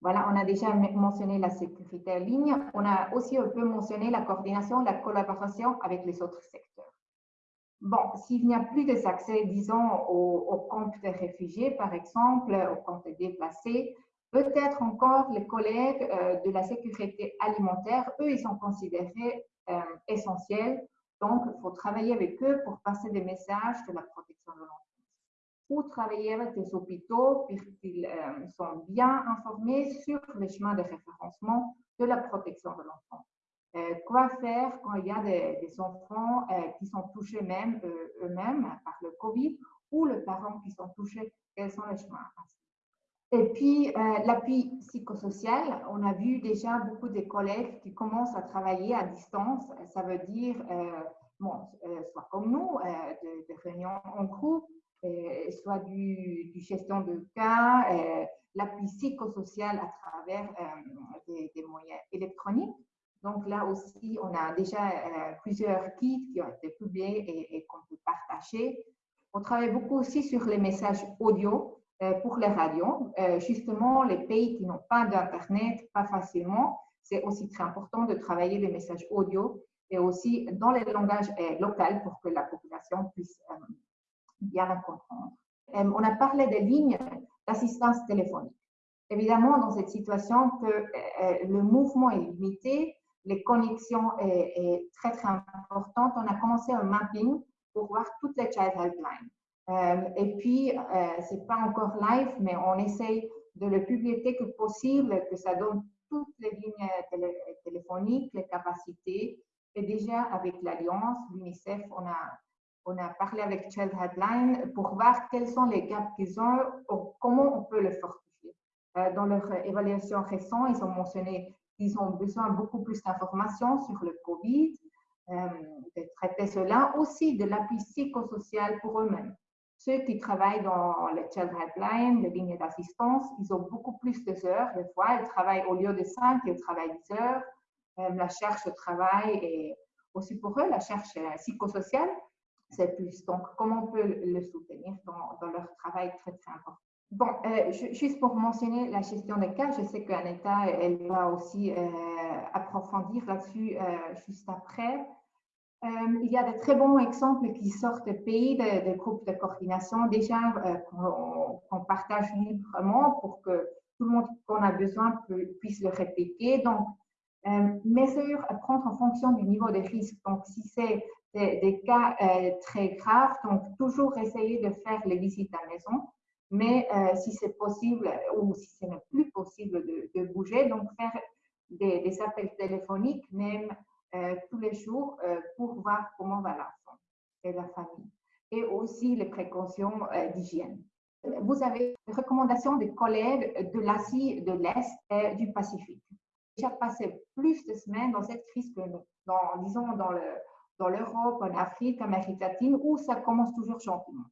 voilà, on a déjà mentionné la sécurité en ligne. On a aussi un peu mentionné la coordination, la collaboration avec les autres secteurs. Bon, s'il n'y a plus d'accès, disons, aux, aux des réfugiés, par exemple, aux comptes déplacés, Peut-être encore les collègues euh, de la sécurité alimentaire, eux, ils sont considérés euh, essentiels. Donc, il faut travailler avec eux pour passer des messages de la protection de l'enfance. Ou travailler avec les hôpitaux pour qu'ils euh, sont bien informés sur les chemins de référencement de la protection de l'enfant. quoi faire quand il y a des, des enfants qui sont touchés même eux-mêmes par le Covid ou les parents qui sont touchés, quels sont les chemins et puis, euh, l'appui psychosocial, on a vu déjà beaucoup de collègues qui commencent à travailler à distance. Ça veut dire, euh, bon, euh, soit comme nous, de, réunions en groupe, soit du, gestion de cas, l'appui psychosocial à travers des, moyens électroniques. Donc là aussi, on a déjà plusieurs kits qui ont été publiés et, et qu'on peut partager. On travaille beaucoup aussi sur les messages audio. Euh, pour les radios. Euh, justement, les pays qui n'ont pas d'Internet, pas facilement, c'est aussi très important de travailler les messages audio et aussi dans les langages euh, locaux pour que la population puisse bien comprendre. on a parlé des lignes d'assistance téléphonique. Évidemment, dans cette situation que le mouvement est limité, les connexions sont très, très importantes, on a commencé un mapping pour voir toutes les child helplines. Euh, et puis, euh, c'est pas encore live, mais on essaye de le publier que possible, que ça donne toutes les lignes téléphoniques, les capacités. Et déjà, avec l'Alliance, l'UNICEF, on a, on a parlé avec Child Headline pour voir quels sont les gaps qu'ils ont, comment on peut le fortifier. Euh, dans leur évaluation récente, ils ont mentionné qu'ils ont besoin de beaucoup plus d'informations sur le COVID, euh, de traiter cela, aussi de l'appui psychosocial pour eux-mêmes. Ceux qui travaillent dans les Child Helpline, les lignes d'assistance, ils ont beaucoup plus d'heures. Des fois, ils travaillent au lieu de 5, ils travaillent 10 heures. Euh, la recherche de travail et aussi pour eux, la euh, psychosociale, c'est plus. Donc, comment on peut le soutenir dans, leur travail très, important? Bon, euh, juste pour mentionner la gestion des cas, je sais qu'Aneta, elle va aussi approfondir là-dessus juste après. Euh, il y a de très bons exemples qui sortent pays, de, groupes de coordination déjà euh, qu'on partage librement pour que tout le monde qu'on a besoin puisse le répliquer. Donc, euh, mesures à prendre en fonction du niveau de risque. Donc, si c'est des, cas très graves, donc toujours essayer de faire les visites à maison. Mais si c'est possible ou si ce n'est plus possible de, bouger, donc faire des, appels téléphoniques, même euh, tous les jours euh, pour voir comment va l'enfant et la famille. Et aussi les précautions euh, d'hygiène. Vous avez des recommandations des collègues de l'Asie de l'Est et du Pacifique. J'ai passé plus de semaines dans cette crise que nous, dans, disons dans le, dans l'Europe, en Afrique, en Amérique latine, où ça commence toujours gentiment.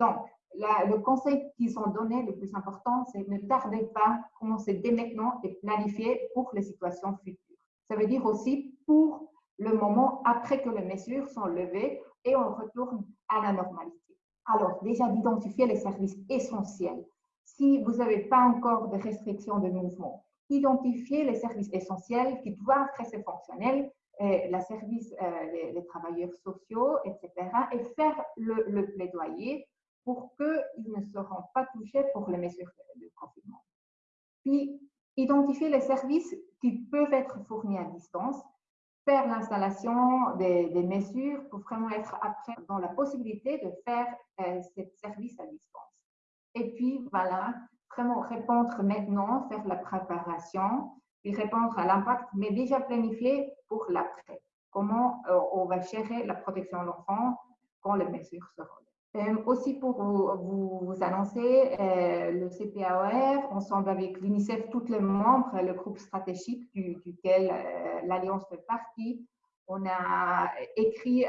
Donc, le conseil qu'ils ont donné le plus important, c'est ne tardez pas, commencez dès maintenant et planifier pour les situations futures. Ça veut dire aussi pour le moment après que les mesures sont levées et on retourne à la normalité. Alors, déjà d'identifier les services essentiels. Si vous n'avez pas encore de restrictions de mouvement, identifier les services essentiels qui doivent rester fonctionnels, et la service, euh, les, travailleurs sociaux, etc., et faire le, le plaidoyer pour qu'ils ne seront pas touchés pour les mesures de, confinement. Puis, identifier les services qui peuvent être fournis à distance, faire l'installation des, mesures pour vraiment être après dans la possibilité de faire euh, ce service à distance. Et puis, voilà, vraiment répondre maintenant, faire la préparation, répondre à l'impact, mais déjà planifier pour l'après. Comment euh, on va gérer la protection de l'enfant quand les mesures seront aussi pour vous, vous, annoncer, euh, le CPAOR, ensemble avec l'UNICEF, tous les membres, le groupe stratégique duquel euh, l'Alliance fait partie, on a écrit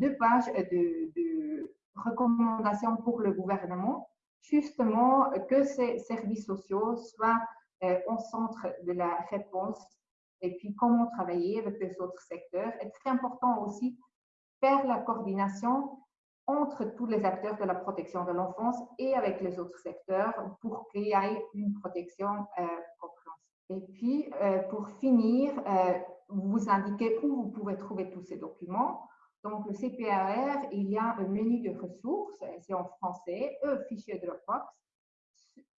deux pages de, recommandations pour le gouvernement justement que ces services sociaux soient au centre de la réponse et puis comment travailler avec les autres secteurs. Et très important aussi, faire la coordination entre tous les acteurs de la protection de l'enfance et avec les autres secteurs pour qu'il y ait une protection euh. Et puis, euh, pour finir, euh, vous indiquez où vous pouvez trouver tous ces documents. Donc, le CPAR, il y a un menu de ressources, c'est en français, un fichier Dropbox.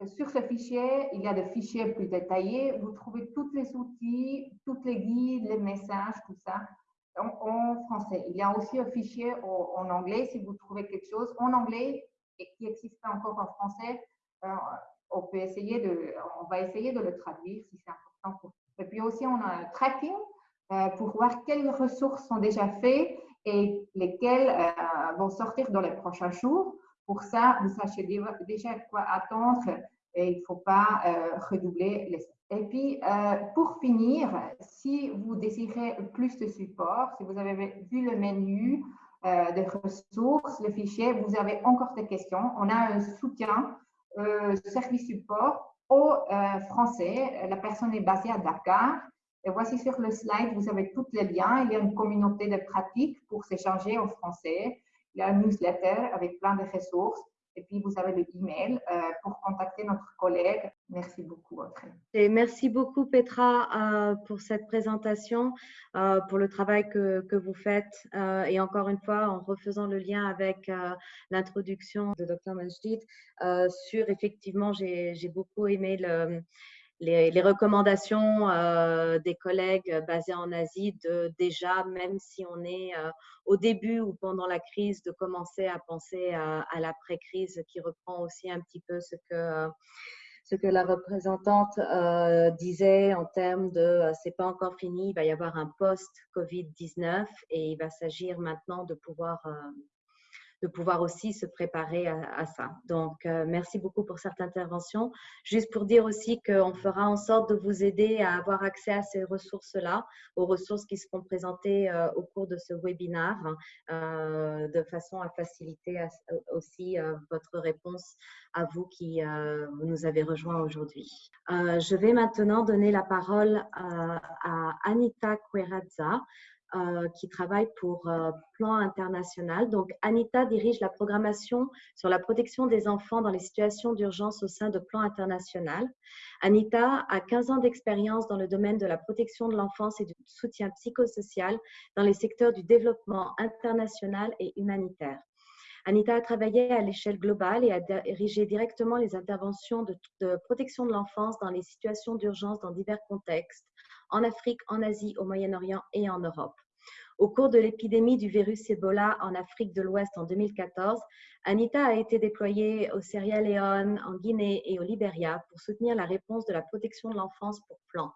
Sur ce fichier, il y a des fichiers plus détaillés. Vous trouvez tous les outils, tous les guides, les messages, tout ça en, français. Il y a aussi un fichier en, anglais si vous trouvez quelque chose en anglais et qui existe encore en français. Euh, on peut essayer de, on va essayer de le traduire si c'est important pour vous. Et puis aussi, on a un tracking euh, pour voir quelles ressources sont déjà faites et lesquelles euh, vont sortir dans les prochains jours. Pour ça, vous sachez déjà quoi attendre et il ne faut pas redoubler les et puis, euh, pour finir, si vous désirez plus de support, si vous avez vu le menu euh, des ressources, le fichier, vous avez encore des questions, on a un soutien euh, service support au français. La personne est basée à Dakar. Et voici sur le slide, vous avez tous les liens. Il y a une communauté de pratiques pour s'échanger en français. Il y a un newsletter avec plein de ressources. Et puis, vous avez le email euh, pour contacter notre collègue. Merci beaucoup, Audrey. Et merci beaucoup, Petra, euh, pour cette présentation, euh, pour le travail que, que vous faites. et encore une fois, en refaisant le lien avec l'introduction de Dr. Majid, sur effectivement, j'ai beaucoup aimé le les, recommandations euh, des collègues basés en Asie de déjà, même si on est euh, au début ou pendant la crise, de commencer à penser à, l'après-crise qui reprend aussi un petit peu ce que, ce que la représentante euh, disait en termes de c'est pas encore fini, il va y avoir un post-Covid-19 et il va s'agir maintenant de pouvoir de pouvoir aussi se préparer à, ça. Donc, euh, merci beaucoup pour cette intervention. Juste pour dire aussi qu'on fera en sorte de vous aider à avoir accès à ces ressources-là, aux ressources qui seront présentées euh, au cours de ce webinaire, euh, de façon à faciliter aussi votre réponse à vous qui nous avez rejoints aujourd'hui. je vais maintenant donner la parole à Anita Querazza. Euh, qui travaille pour euh, Plan International. Donc, Anita dirige la programmation sur la protection des enfants dans les situations d'urgence au sein de Plan International. Anita a 15 ans d'expérience dans le domaine de la protection de l'enfance et du soutien psychosocial dans les secteurs du développement international et humanitaire. Anita a travaillé à l'échelle globale et a dirigé directement les interventions de protection de l'enfance dans les situations d'urgence dans divers contextes, en Afrique, en Asie, au Moyen-Orient et en Europe. Au cours de l'épidémie du virus Ebola en Afrique de l'Ouest en 2014, Anita a été déployée au Sierra Leone, en Guinée et au Liberia pour soutenir la réponse de la protection de l'enfance pour Plan.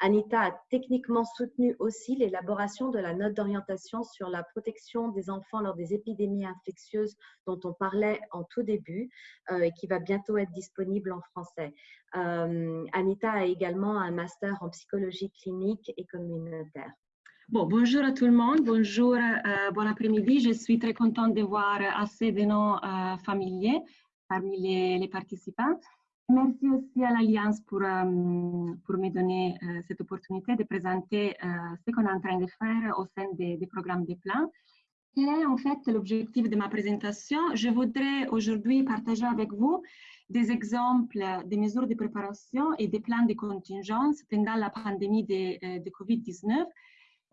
Anita a techniquement soutenu aussi l'élaboration de la note d'orientation sur la protection des enfants lors des épidémies infectieuses dont on parlait en tout début euh, et qui va bientôt être disponible en français. Euh, Anita a également un master en psychologie clinique et communautaire. Bon, bonjour à tout le monde, bonjour, euh, bon après-midi. Je suis très contente de voir assez de nos euh, familiers parmi les, participants. Merci aussi à l'Alliance pour, euh, pour me donner euh, cette opportunité de présenter ce qu'on est en train de faire au sein des, des programmes de plans. Quel est en fait l'objectif de ma présentation? Je voudrais aujourd'hui partager avec vous des exemples des mesures de préparation et des plans de contingence pendant la pandémie de Covid-19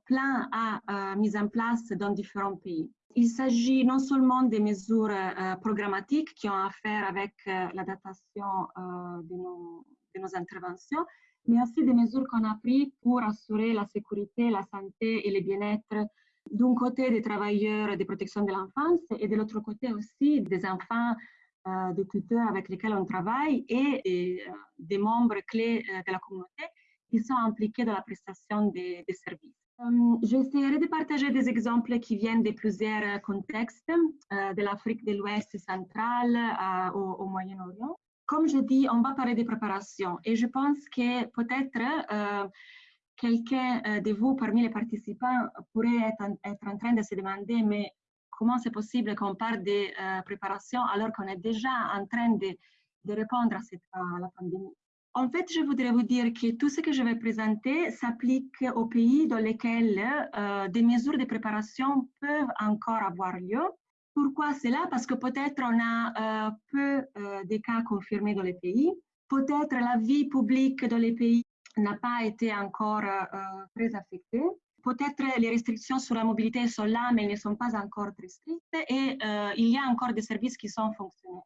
plan a euh, mis en place dans différents pays. Il s'agit non seulement des mesures euh, programmatiques qui ont à faire avec euh, l'adaptation de nos, de, nos, interventions, mais aussi des mesures qu'on a prises pour assurer la sécurité, la santé et le bien-être d'un côté des travailleurs de protection de l'enfance et de l'autre côté aussi des enfants euh, des tuteurs avec lesquels on travaille et, euh, des membres clés euh, de la communauté qui sont impliqués dans la prestation des services. Euh, j'essaierai de partager des exemples qui viennent de plusieurs contextes, euh, de l'Afrique de l'Ouest centrale euh, au, au Moyen-Orient. Comme je dis, on va parler de préparation et je pense que peut-être quelqu'un de vous parmi les participants pourrait être en, train de se demander, comment c'est possible qu'on parle des préparations alors qu'on est déjà en train de, de répondre à, cette, à la pandémie? En fait, je voudrais vous dire que tout ce que je vais présenter s'applique aux pays dans lesquels euh, des mesures de préparation peuvent encore avoir lieu. Pourquoi cela? Parce que peut-être on a euh, peu euh, de cas confirmés dans les pays. Peut-être la vie publique dans les pays n'a pas été encore très affectée. Peut-être les restrictions sur la mobilité sont là, mais elles ne sont pas encore très strictes et il y a encore des services qui sont fonctionnels.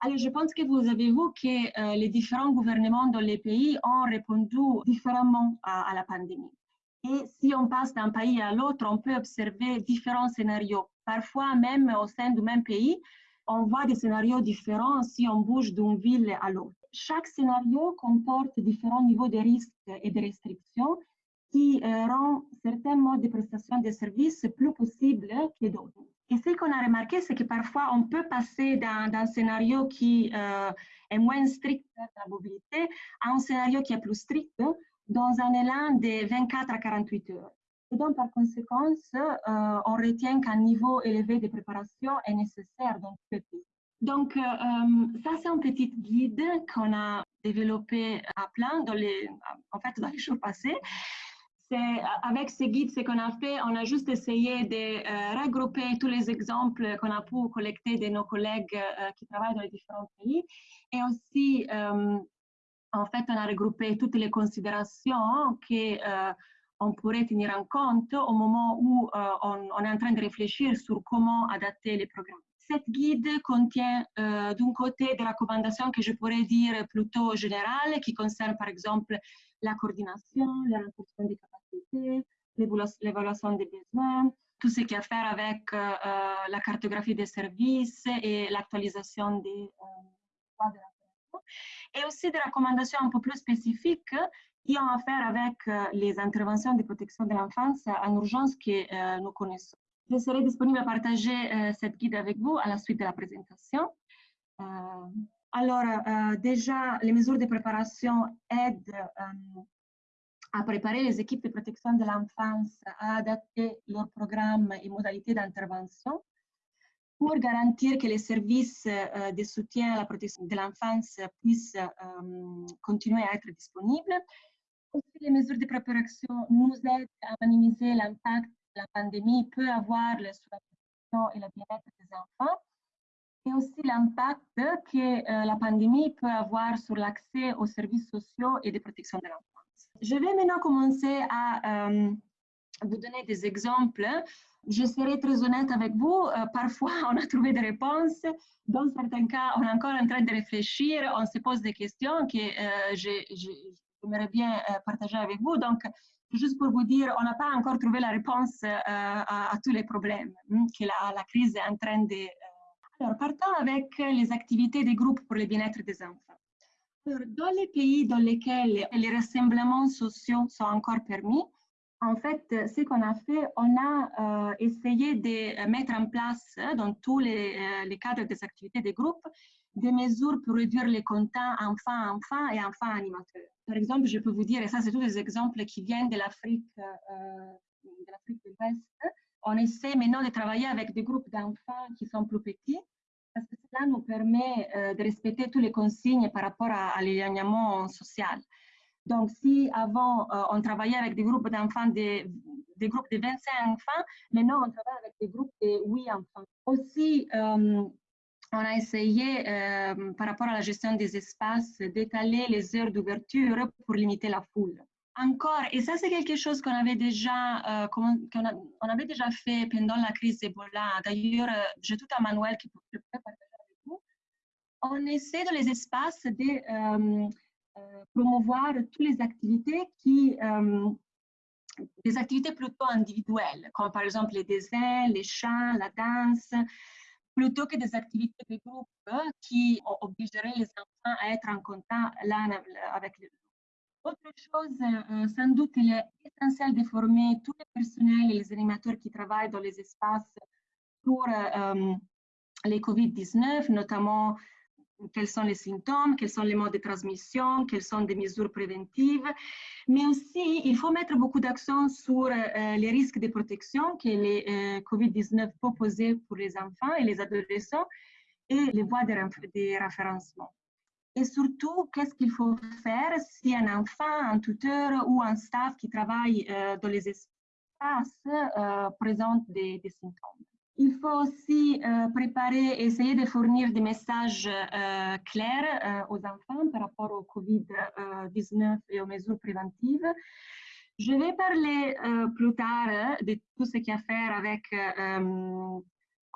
Alors, je pense que vous avez vu que euh, les différents gouvernements dans les pays ont répondu différemment à, la pandémie. Et si on passe d'un pays à l'autre, on peut observer différents scénarios. Parfois, même au sein du même pays, on voit des scénarios différents si on bouge d'une ville à l'autre. Chaque scénario comporte différents niveaux de risques et de restrictions qui euh, rend certains modes de prestation de services plus possibles que d'autres. Et ce qu'on a remarqué, c'est que parfois, on peut passer d'un scénario qui euh, est moins strict pour la mobilité à un scénario qui est plus strict dans un élan de 24 à 48 heures. Et donc, par conséquent, euh, on retient qu'un niveau élevé de préparation est nécessaire dans. Donc, euh, ça, c'est un petit guide qu'on a développé à plein en fait, dans les jours passés avec ce guide, ce qu'on a fait, on a juste essayé de euh, regrouper tous les exemples qu'on a pu collecter de nos collègues euh, qui travaillent dans les différents pays. Et aussi, euh, en fait, on a regroupé toutes les considérations qu'on pourrait tenir en compte au moment où on, on, est en train de réfléchir sur comment adapter les programmes. Cette guide contient d'un côté des recommandations que je pourrais dire plutôt générales, qui concernent par exemple la coordination, la renforcement des capacités, l'évaluation des besoins, tout ce qui a à faire avec euh, euh, la cartographie des services et l'actualisation des droits de et aussi des recommandations un peu plus spécifiques qui ont à faire avec euh, les interventions de protection de l'enfance en urgence que nous connaissons. Je serai disponible à partager cette guide avec vous à la suite de la présentation. Alors, euh, déjà, les mesures de préparation aident euh, à préparer les équipes de protection de l'enfance à adapter leurs programmes et modalités d'intervention pour garantir que les services euh, de soutien à la protection de l'enfance puissent continuer à être disponibles. Les mesures de préparation nous aident à minimiser l'impact que la pandémie peut avoir sur la protection et le bien-être des enfants et aussi l'impact que euh, la pandémie peut avoir sur l'accès aux services sociaux et de protection de l'enfance. Je vais maintenant commencer à euh, vous donner des exemples. Je serai très honnête avec vous. Euh, parfois, [laughs] on a trouvé des réponses. Dans certains cas, on est encore en train de réfléchir. On se pose des questions que j'aimerais bien partager avec vous. Donc, juste pour vous dire, on n'a pas encore trouvé la réponse à, tous les problèmes hein, que la, la, crise est en train de alors, partons avec les activités des groupes pour le bien-être des enfants. dans les pays dans lesquels les rassemblements sociaux sont encore permis, en fait, ce qu'on a fait, on a euh, essayé de mettre en place euh, dans tous les, euh, cadres des activités des groupes des mesures pour réduire les contacts enfants-enfants et enfants-animateurs. Par exemple, je peux vous dire, et ça c'est tous des exemples qui viennent de l'Afrique de l'Afrique de l'Ouest, on essaie maintenant de travailler avec des groupes d'enfants qui sont plus petits parce que cela nous permet euh, de respecter toutes les consignes par rapport à, l'éloignement social. Donc, si avant, euh, on travaillait avec des groupes d'enfants, des, des, groupes de 25 enfants, maintenant, on travaille avec des groupes de 8 enfants. Aussi, euh, on a essayé, par rapport à la gestion des espaces, d'étaler les heures d'ouverture pour limiter la foule encore, et ça c'est quelque chose qu'on avait déjà, euh, qu'on on avait déjà fait pendant la crise Ebola. D'ailleurs, euh, j'ai tout un manuel qui peut partager avec vous. On essaie dans les espaces de euh, promouvoir toutes les activités qui, des activités plutôt individuelles, comme par exemple les dessins, les chants, la danse, plutôt que des activités de groupe qui obligeraient les enfants à être en contact l'un avec les autre chose, euh, sans doute, il est essentiel de former tous les personnels et les animateurs qui travaillent dans les espaces pour euh, les COVID-19, notamment quels sont les symptômes, quels sont les modes de transmission, quelles sont des mesures préventives. Mais aussi, il faut mettre beaucoup d'accent sur les risques de protection que les COVID-19 peut poser pour les enfants et les adolescents et les voies de, de référencement. Et surtout, qu'est-ce qu'il faut faire si un enfant, un tuteur ou un staff qui travaille dans les espaces présente des, symptômes? Il faut aussi euh, préparer, essayer de fournir des messages euh, clairs euh, aux enfants par rapport au COVID-19 et aux mesures préventives. Je vais parler plus tard de tout ce qui a à faire avec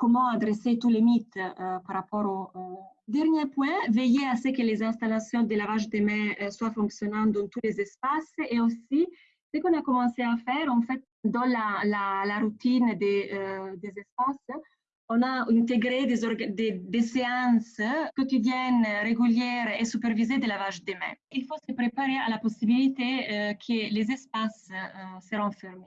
comment adresser tous les mythes par rapport au dernier point. Veiller à ce que les installations de lavage des mains soient fonctionnantes dans tous les espaces et aussi ce qu'on a commencé à faire, en fait, dans la, routine des, euh, des, espaces, on a intégré des, séances quotidiennes, régulières et supervisées de lavage des mains. Il faut se préparer à la possibilité euh, que les espaces euh, seront fermés.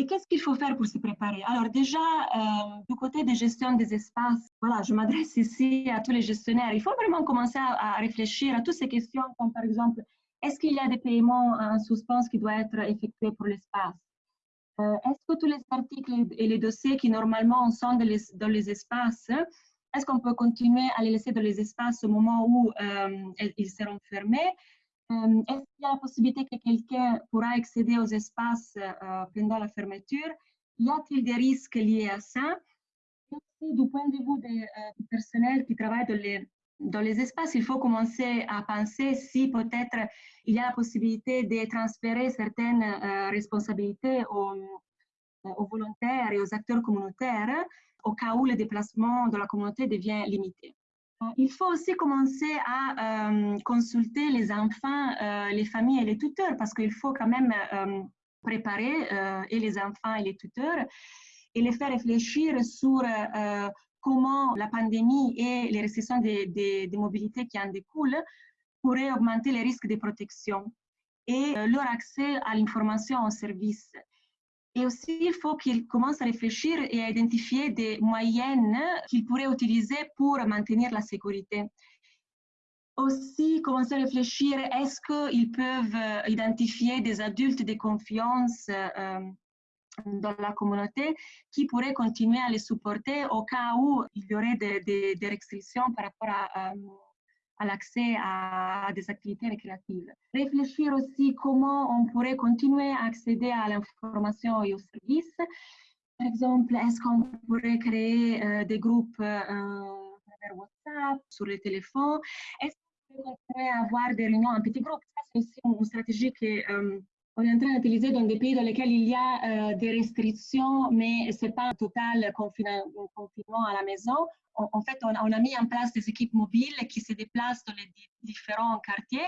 Et qu'est-ce qu'il faut faire pour se préparer? Alors déjà, euh, du côté des gestions des espaces, voilà, je m'adresse ici à tous les gestionnaires. Il faut vraiment commencer à, réfléchir à toutes ces questions, comme par exemple, est-ce qu'il y a des paiements en suspens qui doivent être effectués pour l'espace? Euh, Est-ce que tous les articles et les dossiers qui normalement sont dans les, espaces, est-ce qu'on peut continuer à les laisser dans les espaces au moment où euh, ils seront fermés? Est-ce qu'il y a la possibilité que quelqu'un pourra accéder aux espaces pendant la fermeture? Y a-t-il des risques liés à ça? Aussi, du point de vue des, du personnel qui travaille dans les espaces, il faut commencer à penser si peut-être il y a la possibilité de transférer certaines euh, responsabilités aux, euh, aux, volontaires et aux acteurs communautaires au cas où le déplacement de la communauté devient limité. Euh, il faut aussi commencer à euh, consulter les enfants, euh, les familles et les tuteurs parce qu'il faut quand même préparer et les enfants et les tuteurs et les faire réfléchir sur comment la pandémie et les restrictions de, de, mobilité qui en découlent pourraient augmenter les risques de protection et leur accès à l'information au service. Et aussi, il faut qu'ils commencent à réfléchir et à identifier des moyens qu'ils pourraient utiliser pour maintenir la sécurité. Aussi, commencer à réfléchir, est-ce qu'ils peuvent euh, identifier des adultes de confiance euh, dans la communauté qui pourrait continuer à les supporter au cas où il y aurait des restrictions par rapport à, euh, à l'accès à, des activités récréatives. Réfléchir aussi comment on pourrait continuer à accéder à l'information et aux services. Par exemple, est-ce qu'on pourrait créer euh, des groupes euh, travers WhatsApp, sur les téléphones? Est-ce qu'on pourrait avoir des réunions en petits groupes? C'est aussi une stratégie qui euh, on est en train d'utiliser dans des pays dans lesquels il y a euh, des restrictions, mais ce n'est pas un total confinement, à la maison. En, fait, on, a mis en place des équipes mobiles qui se déplacent dans les différents quartiers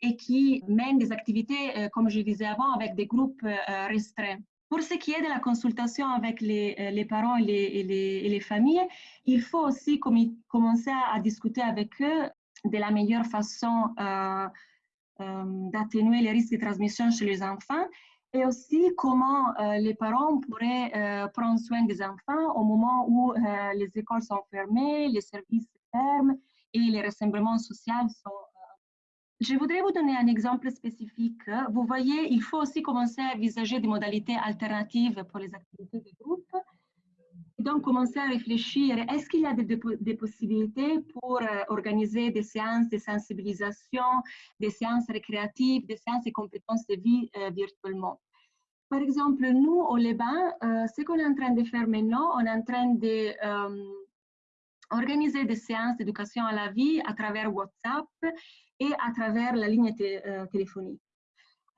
et qui mènent des activités, euh, comme je disais avant, avec des groupes euh, restreints. Pour ce qui est de la consultation avec les, parents et les, familles, il faut aussi commencer à, à, discuter avec eux de la meilleure façon d'atténuer les risques de transmission chez les enfants et aussi comment euh, les parents pourraient euh, prendre soin des enfants au moment où les écoles sont fermées, les services ferment et les rassemblements sociaux sont je voudrais vous donner un exemple spécifique. Vous voyez, il faut aussi commencer à envisager des modalités alternatives pour les activités de groupe donc commencer à réfléchir, est-ce qu'il y a des, possibilités pour euh, organiser des séances de sensibilisation, des séances récréatives, des séances de compétences de vie euh, virtuellement? Par exemple, nous, au Liban, euh, ce qu'on est en train de faire maintenant, on est en train de organiser des séances d'éducation à la vie à travers WhatsApp et à travers la ligne téléphonique.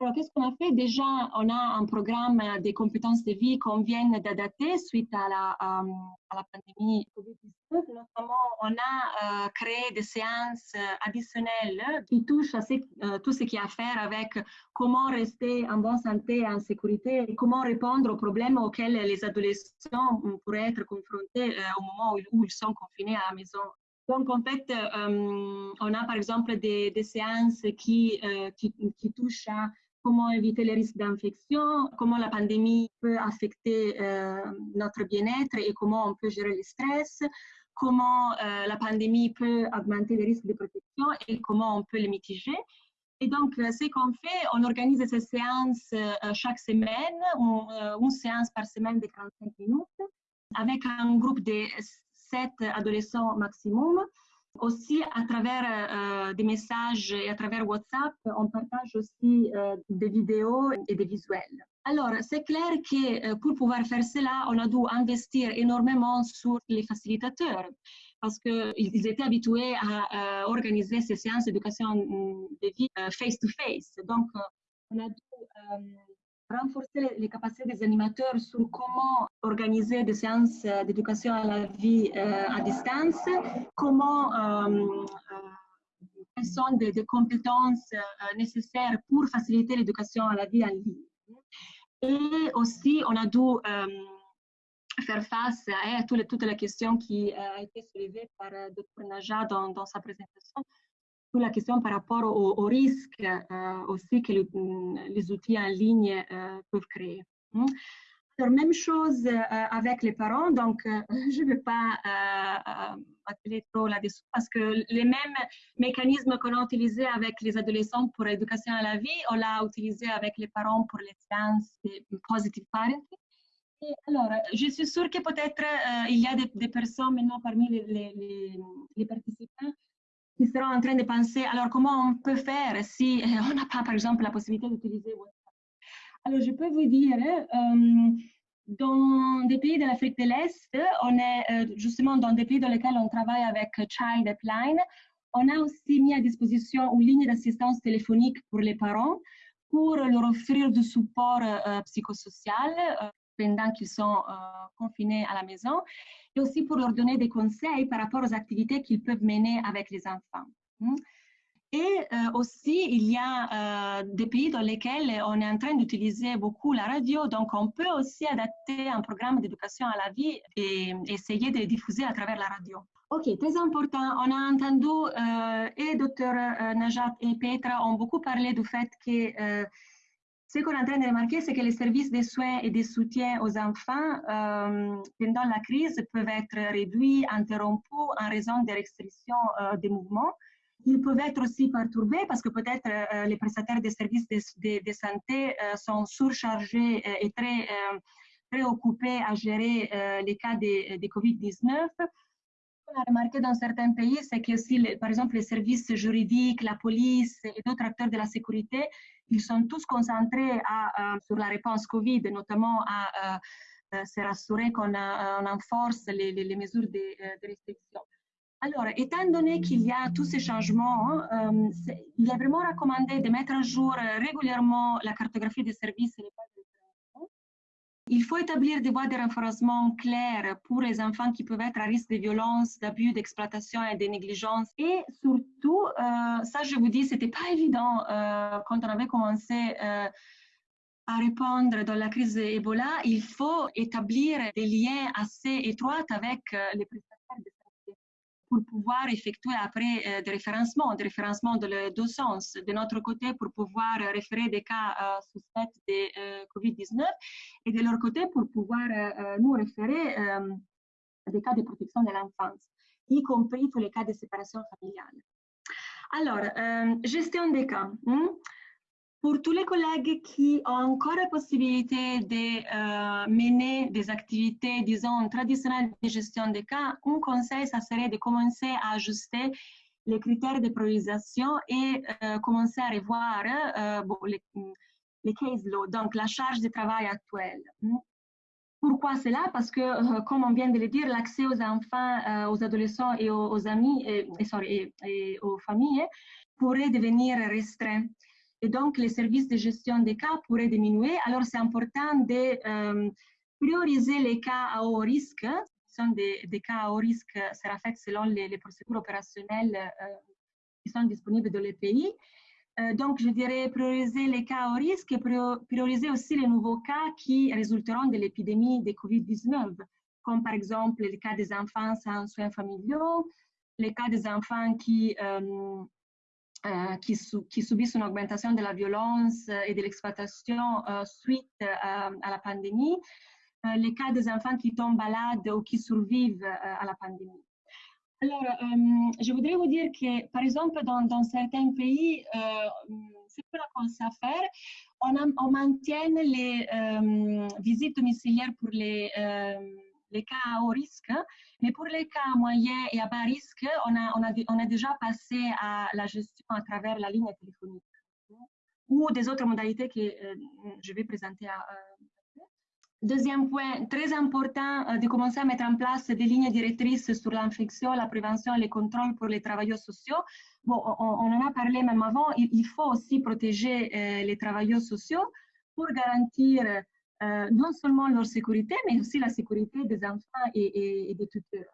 Alors, qu'est-ce qu'on a fait? Déjà, on a un programme des compétences de vie qu'on vient d'adapter suite à la, euh, pandémie Covid-19. Notamment, on a euh, créé des séances euh, additionnelles qui touchent à tout ce qui a à faire avec comment rester en bonne santé et en sécurité comment répondre aux problèmes auxquels les adolescents pourraient être confrontés au moment où, ils sont confinés à la maison. Donc, en fait, on a par exemple des, séances qui touchent à comment éviter les risques d'infection, comment la pandémie peut affecter euh, notre bien-être et comment on peut gérer le stress, comment la pandémie peut augmenter les risques de protection et comment on peut les mitiger? Et donc, ce qu'on fait, on organise ces séances chaque semaine, une séance par semaine de 45 minutes, avec un groupe de 7 adolescents maximum. Aussi, à travers euh, des messages et à travers WhatsApp, on partage aussi euh, des vidéos et des visuels. Alors, c'est clair que euh, pour pouvoir faire cela, on a dû investir énormément sur les facilitateurs parce qu'ils étaient habitués à organiser ces séances d'éducation de vie face-to-face. Donc, on a dû renforcer les capacités des animateurs sur comment organiser des séances euh, d'éducation à la vie euh, à distance, comment euh, quelles sont des, compétences nécessaires pour faciliter l'éducation à la vie en ligne. Et aussi, on a dû faire face à toutes les, toutes les questions qui ont été soulevées par Dr. Naja dans, dans sa présentation la question par rapport au, au risque euh, aussi que mm, les outils en ligne euh, peuvent créer. Hmm? Alors, même chose euh, avec les parents, donc [laughs] je ne vais pas appeler trop là-dessus parce que les mêmes mécanismes qu'on a utilisés avec les adolescents pour l'éducation à la vie, on l'a utilisé avec les parents pour les sciences de positive parenting. Alors, je suis sûre que peut-être il y a des, personnes maintenant parmi les participants qui seront en train de penser, alors comment on peut faire si euh, [laughs] on n'a pas, par exemple, la possibilité d'utiliser WhatsApp? Alors, je peux vous dire, euh, dans des pays de l'Afrique de l'Est, on est euh, justement dans des pays dans lesquels on travaille avec Child Upline, on a aussi mis à disposition une ligne d'assistance téléphonique pour les parents pour leur offrir du support psychosocial pendant qu'ils sont confinés à la maison et aussi pour leur donner des conseils par rapport aux activités qu'ils peuvent mener avec les enfants. Hmm. Et euh, aussi, il y a euh, des pays dans lesquels on est en train d'utiliser beaucoup la radio, donc on peut aussi adapter un programme d'éducation à la vie et essayer de diffuser à travers la radio. Ok, très important. On a entendu, euh, et Dr Najat et Petra ont beaucoup parlé du fait que ce qu'on est en train de remarquer, c'est que les services de soins et de soutien aux enfants euh, pendant la crise peuvent être réduits, interrompus en raison des restrictions euh, des mouvements. Ils peuvent être aussi perturbés parce que peut-être euh, les prestataires des services de, santé sont surchargés et très préoccupés à gérer les cas de COVID-19 qu'on a remarqué dans certains pays, c'est que aussi, par exemple, les services juridiques, la police et d'autres acteurs de la sécurité ils sont tous concentrés à, sur la réponse Covid, notamment à, se rassurer qu'on renforce les, les, mesures de, restriction. Alors, étant donné qu'il y a tous ces changements, euh, il est vraiment recommandé de mettre à jour régulièrement la cartographie des services et les il faut établir des voies de renforcement claires pour les enfants qui peuvent être à risque de violence, d'abus, d'exploitation et de négligence. Et surtout, euh, ça je vous dis, c'était pas évident euh, quand on avait commencé euh, à répondre dans la crise Ebola. Il faut établir des liens assez étroits avec les prestataires pour pouvoir effectuer après euh, des référencements, des référencements de les deux sens. De notre côté, pour pouvoir référer des cas euh, suspects de euh, COVID-19 et de leur côté, pour pouvoir nous référer des cas de protection de l'enfance, y compris tous les cas de séparation familiale. Alors, gestion des cas. Hmm? Pour tous les collègues qui ont encore la possibilité de euh, mener des activités, disons, traditionnelles de gestion des cas, un conseil, ça serait de commencer à ajuster les critères de priorisation et euh, commencer à revoir euh, les, les, case donc la charge de travail actuelle. Pourquoi cela? Parce que, comme on vient de le dire, l'accès aux enfants, aux adolescents et aux familles pourrait devenir restreint et donc les services de gestion des cas pourraient diminuer. Alors c'est important de euh, prioriser les cas à haut risque. Ce sont des, cas à haut risque, sera fait selon les, procédures opérationnelles euh, qui sont disponibles dans les pays. Euh, donc, je dirais prioriser les cas à haut risque et prioriser aussi les nouveaux cas qui résulteront de l'épidémie de COVID-19, comme par exemple les cas des enfants sans soins familiaux, les cas des enfants qui euh, qui, qui, subissent une augmentation de la violence euh, et de l'exploitation euh, suite à la pandémie, les cas des enfants qui tombent malades ou qui survivent à la pandémie. Alors, euh, je voudrais vous dire que, par exemple, dans, certains pays, euh, ce qu'on à faire, on, a, on maintient les euh, visites domiciliaires pour les, les cas à haut risque, mais pour les cas moyens et à bas risque, on a, déjà passé à la gestion à travers la ligne téléphonique. Ou des autres modalités que je vais présenter à, Deuxième point, très important euh, de commencer à mettre en place des lignes directrices sur l'infection, la prévention et les contrôles pour les travailleurs sociaux. Bon, on, en a parlé même avant, il, faut aussi protéger euh, les travailleurs sociaux pour garantir euh, non seulement leur sécurité, mais aussi la sécurité des enfants et, des tuteurs.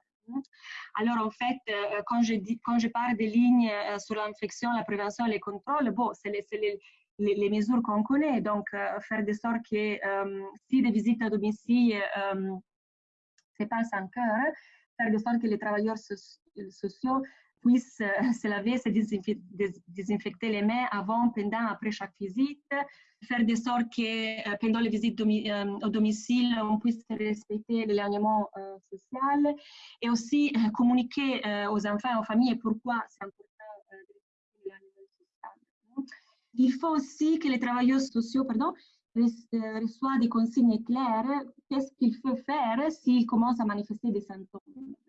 Alors, en fait, quand, je dis, quand je parle des lignes sur l'infection, la prévention et les contrôles, bon, c'est les, mesures qu'on connaît. Donc, euh, faire de sorte que euh, si des visites à domicile euh, se passent encore, faire de sorte que les travailleurs sociaux puissent se laver, se désinfecter les mains avant, pendant, après chaque visite, faire de sorte que pendant les visites au domicile, on puisse respecter l'éloignement social et aussi communiquer aux enfants et aux familles pourquoi c'est important il faut aussi que les travailleurs sociaux pardon, euh, reçoivent des consignes claires. Qu'est-ce qu'il faut faire s'ils commencent à manifester des symptômes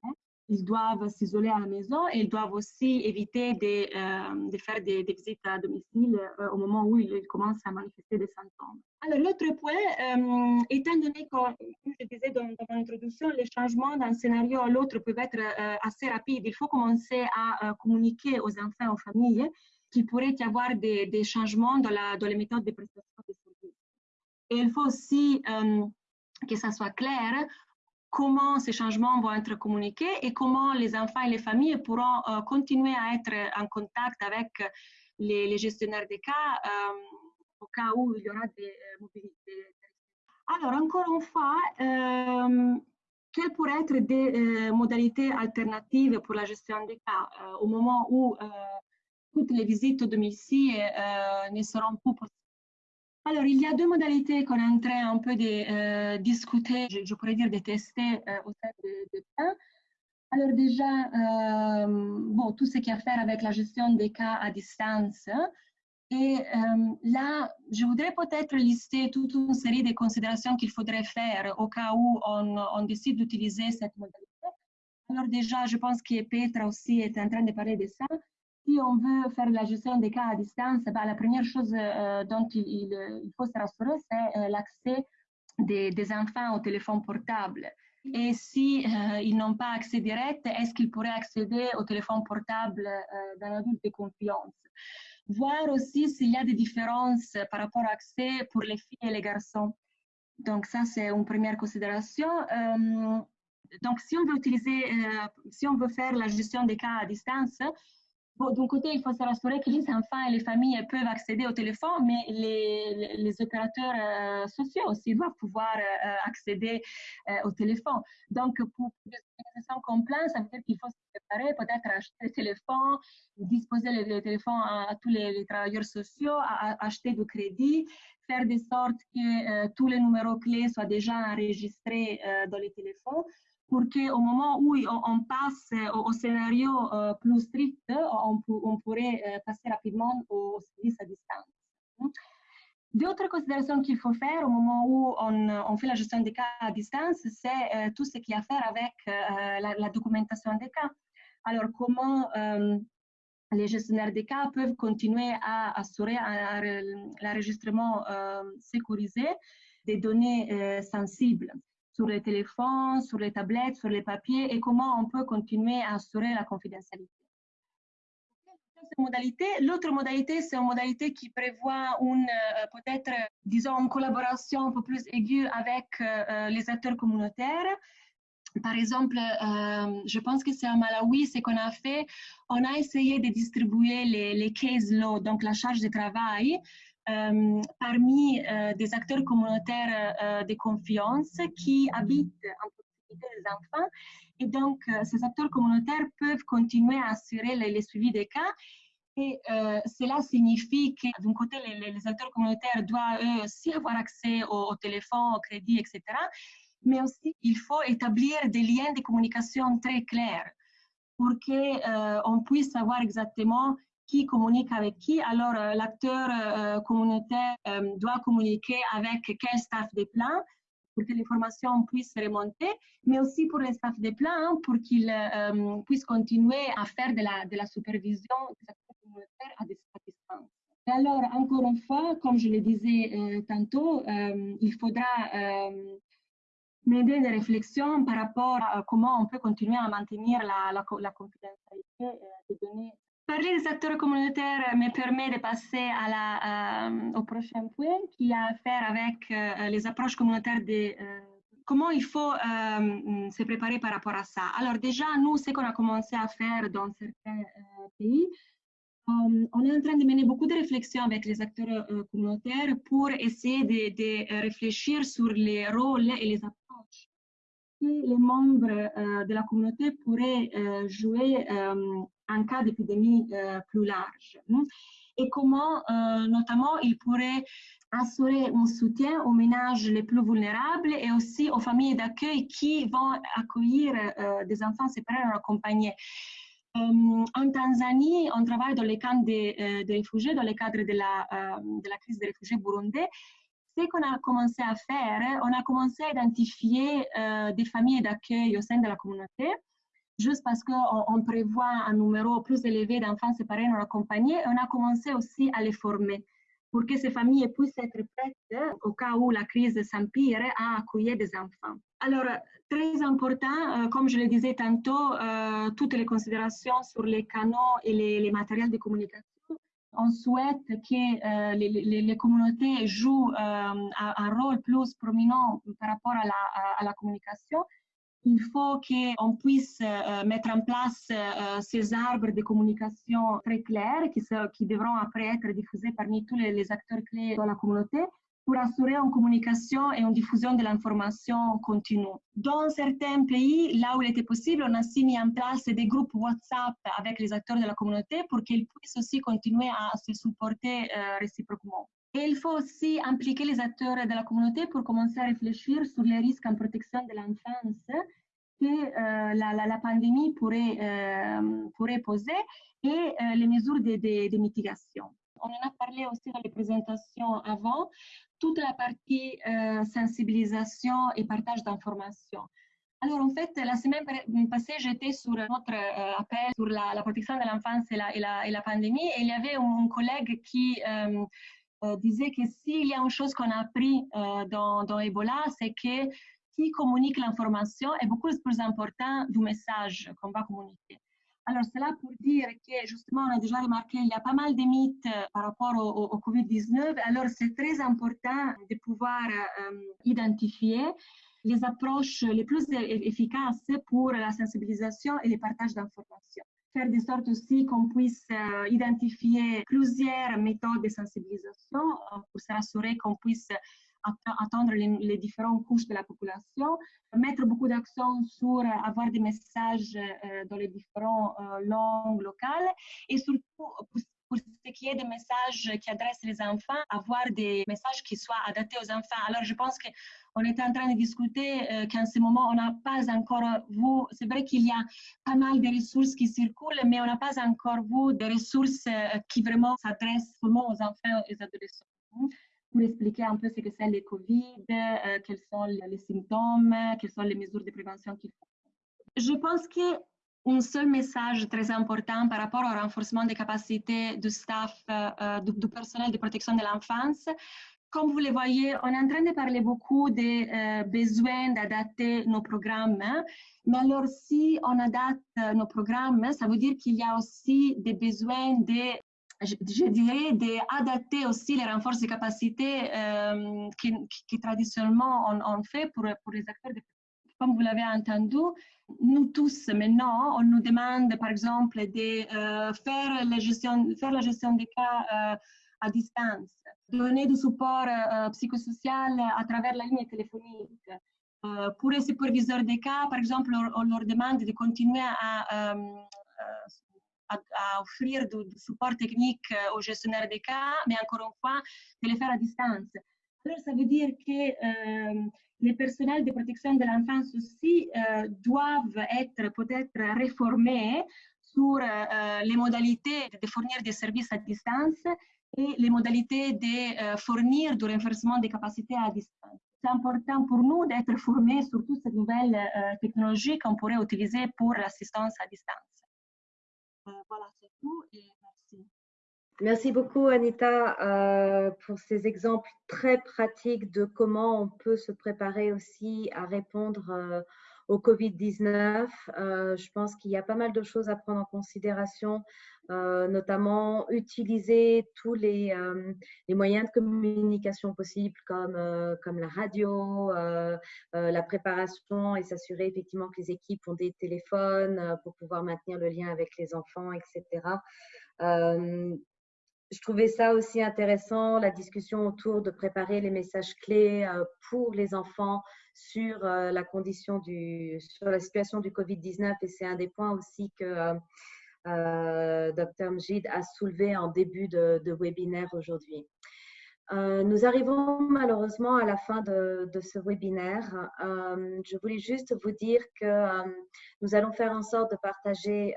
hein? Ils doivent s'isoler à la maison et ils doivent aussi éviter de, euh, faire des, visites à domicile euh, au moment où ils commencent à manifester des symptômes. Alors, l'autre point, étant donné que, comme je disais dans, dans mon introduction, les changements d'un scénario à l'autre peuvent être assez rapides, il faut commencer à communiquer aux enfants, aux familles, qu'il pourrait y avoir des, des, changements dans, les méthodes de prestation de services. Et il faut aussi euh, que ça soit clair comment ces changements vont être communiqués et comment les enfants et les familles pourront euh, continuer à être en contact avec les, gestionnaires des cas euh, au cas où il y aura des mobilités. Alors, encore une fois, quelles pourraient être des modalités alternatives pour la gestion des cas au moment où toutes les visites au domicile euh, ne seront plus possibles? Alors, il y a deux modalités qu'on est en train un peu de euh, discuter, je, pourrais dire de tester euh, au sein de, de. Alors déjà, bon, tout ce qui a à faire avec la gestion des cas à distance. Et là, je voudrais peut-être lister toute une série de considérations qu'il faudrait faire au cas où on décide d'utiliser cette modalité. Alors déjà, je pense que Petra aussi est en train de parler de ça si on veut faire la gestion des cas à distance, bah, la première chose euh, dont il, faut se rassurer, c'est euh, l'accès des, des, enfants au téléphone portable. Et si euh, ils n'ont pas accès direct, est-ce qu'ils pourraient accéder au téléphone portable d'un adulte de confiance? Voir aussi s'il y a des différences par rapport à l'accès pour les filles et les garçons. Donc ça, c'est une première considération. donc si on veut utiliser, si on veut faire la gestion des cas à distance, d'un côté, il faut se rassurer que les enfants et les familles peuvent accéder au téléphone, mais les, opérateurs euh, sociaux aussi doivent pouvoir euh, accéder euh, au téléphone. Donc, pour des organisations complètes, ça veut dire qu'il faut se préparer, peut-être acheter le téléphone, disposer le, téléphone à, tous les, travailleurs sociaux, acheter du crédit, faire de sorte que tous les numéros clés soient déjà enregistrés dans les téléphones pour qu'au moment où on, passe au, scénario euh, plus strict, on, on pourrait euh, passer rapidement au service à distance. D'autres considérations qu'il faut faire au moment où on, fait la gestion des cas à distance, c'est euh, tout ce qui a à faire avec la, documentation des cas. Alors, comment les gestionnaires des cas peuvent continuer à assurer l'enregistrement sécurisé des données sensibles sur les téléphones, sur les tablettes, sur les papiers et comment on peut continuer à assurer la confidentialité. L'autre modalité, c'est une modalité qui prévoit une, euh, peut-être, disons, une collaboration un peu plus aiguë avec euh, les acteurs communautaires. Par exemple, euh, je pense que c'est à Malawi, ce qu'on a fait, on a essayé de distribuer les, les case law, donc la charge de travail, euh, parmi euh, des acteurs communautaires euh, de confiance qui habitent en proximité des enfants. Et donc, ces acteurs communautaires peuvent continuer à assurer le, suivi des cas. Et cela signifie que, d'un côté, les, acteurs communautaires doivent eux aussi avoir accès au, téléphone, au crédit, etc. Mais aussi, il faut établir des liens de communication très clairs pour qu'on puisse savoir exactement qui communique avec qui. Alors, l'acteur communautaire doit communiquer avec quel staff de plan pour que l'information puisse remonter, mais aussi pour les staff de plan hein, pour qu'ils puissent continuer à faire de la, supervision des. Alors, encore une fois, comme je le disais euh, tantôt, euh, il faudra euh, m'aider des réflexions par rapport à comment on peut continuer à maintenir la, la, la confidentialité des données. Parler des acteurs communautaires me permet de passer la, au prochain point qui a à faire avec les approches communautaires de comment il faut se préparer par rapport à ça. Alors déjà, nous, ce qu'on a commencé à faire dans certains pays, on est en train de mener beaucoup de réflexions avec les acteurs euh, communautaires pour essayer de, euh, réfléchir sur les rôles et les approches que les membres euh, de la communauté pourraient jouer en cas d'épidémie plus large. Hein. Et comment, notamment, ils pourraient assurer un soutien aux ménages les plus vulnérables et aussi aux familles d'accueil qui vont accueillir des enfants séparés ou accompagnés. Euh, en Tanzanie, on travaille dans les camps de, réfugiés, dans le cadre de la, euh, crise des réfugiés burundais. Ce qu'on a commencé à faire, on a commencé à identifier euh, des familles d'accueil au sein de la communauté, juste parce qu'on on prévoit un numéro plus élevé d'enfants séparés non accompagnés, on a commencé aussi à les former pour que ces familles puissent être prêtes, au cas où la crise s'empire, à accueillir des enfants. Alors, très important, euh, comme je le disais tantôt, euh, toutes les considérations sur les canaux et les, matériels de communication. On souhaite que euh, les, communautés jouent un, rôle plus prominent par rapport à la communication il faut qu'on puisse euh, mettre en place euh, ces arbres de communication très clairs qui, qui, devront après être diffusés parmi tous les, acteurs clés de la communauté pour assurer une communication et une diffusion de l'information continue. Dans certains pays, là où il était possible, on a aussi mis en place des groupes WhatsApp avec les acteurs de la communauté pour qu'ils puissent aussi continuer à se supporter euh, réciproquement. Et il faut aussi impliquer les acteurs de la communauté pour commencer à réfléchir sur les risques en protection de l'enfance que euh, la, pandémie pourrait, euh, poser et euh, les mesures de, mitigation. On en a parlé aussi dans les présentations avant, toute la partie sensibilisation et partage d'informations. Alors, en fait, la semaine passée, j'étais sur notre appel sur la, protection de l'enfance et la, pandémie et il y avait un collègue qui disait que s'il y a une chose qu'on a appris euh, dans, Ebola, c'est que qui communique l'information est beaucoup plus important du message qu'on va communiquer. Alors, c'est là pour dire que justement, on a déjà remarqué, il y a pas mal de mythes euh, par rapport au, au, Covid-19. Alors, c'est très important de pouvoir identifier les approches les plus efficaces pour la sensibilisation et le partage d'informations faire de sorte aussi qu'on puisse euh, identifier plusieurs méthodes de sensibilisation euh, pour s'assurer qu'on puisse attendre les, différentes couches de la population, mettre beaucoup d'accent sur avoir des messages euh, dans les différentes langues locales et surtout pour ce qui est des messages qui adressent les enfants, avoir des messages qui soient adaptés aux enfants. Alors, je pense qu'on est en train de discuter euh, qu'en ce moment, on n'a pas encore vu, c'est vrai qu'il y a pas mal de ressources qui circulent, mais on n'a pas encore vu des ressources euh, qui vraiment s'adressent seulement aux enfants et aux adolescents pour expliquer un peu ce que c'est le Covid, euh, quels sont les symptômes, quelles sont les mesures de prévention qu'il faut. Je pense que un seul message très important par rapport au renforcement des capacités du staff, euh, euh, du, personnel de protection de l'enfance. Comme vous le voyez, on est en train de parler beaucoup des euh, besoins d'adapter nos programmes. Hein. mais alors, si on adapte nos programmes, ça veut dire qu'il y a aussi des besoins de je, dirais d'adapter aussi les renforts de capacités qui, qui, traditionnellement on, fait pour, pour les acteurs de comme vous l'avez entendu, nous tous maintenant, on nous demande par exemple de euh, faire, la gestion, faire la gestion des cas euh, à distance, donner du support euh, psychosocial à travers la ligne téléphonique. pour les superviseurs des cas, par exemple, on, leur demande de continuer à, offrir du, support technique aux gestionnaires des cas, mais encore une fois, de le faire à distance. Alors, ça veut dire que les personnels de protection de l'enfance aussi doivent être peut-être réformés sur les modalités de fournir des services à distance et les modalités de fournir du renforcement des capacités à distance. C'est important pour nous d'être formés sur toutes ces nouvelles technologies qu'on pourrait utiliser pour l'assistance à distance. voilà, c'est tout et merci. Beaucoup, Anita, euh, pour ces exemples très pratiques de comment on peut se préparer aussi à répondre euh, au Covid-19. Euh, je pense qu'il y a pas mal de choses à prendre en considération, notamment utiliser tous les, les, moyens de communication possibles comme, comme la radio, la préparation et s'assurer effectivement que les équipes ont des téléphones pour pouvoir maintenir le lien avec les enfants, etc je trouvais ça aussi intéressant, la discussion autour de préparer les messages clés euh, pour les enfants sur euh, la condition du, sur la situation du Covid-19 et c'est un des points aussi que euh, Dr. Mjid a soulevé en début de, de webinaire aujourd'hui. Euh, nous arrivons malheureusement à la fin de, ce webinaire. Euh, je voulais juste vous dire que euh, nous allons faire en sorte de partager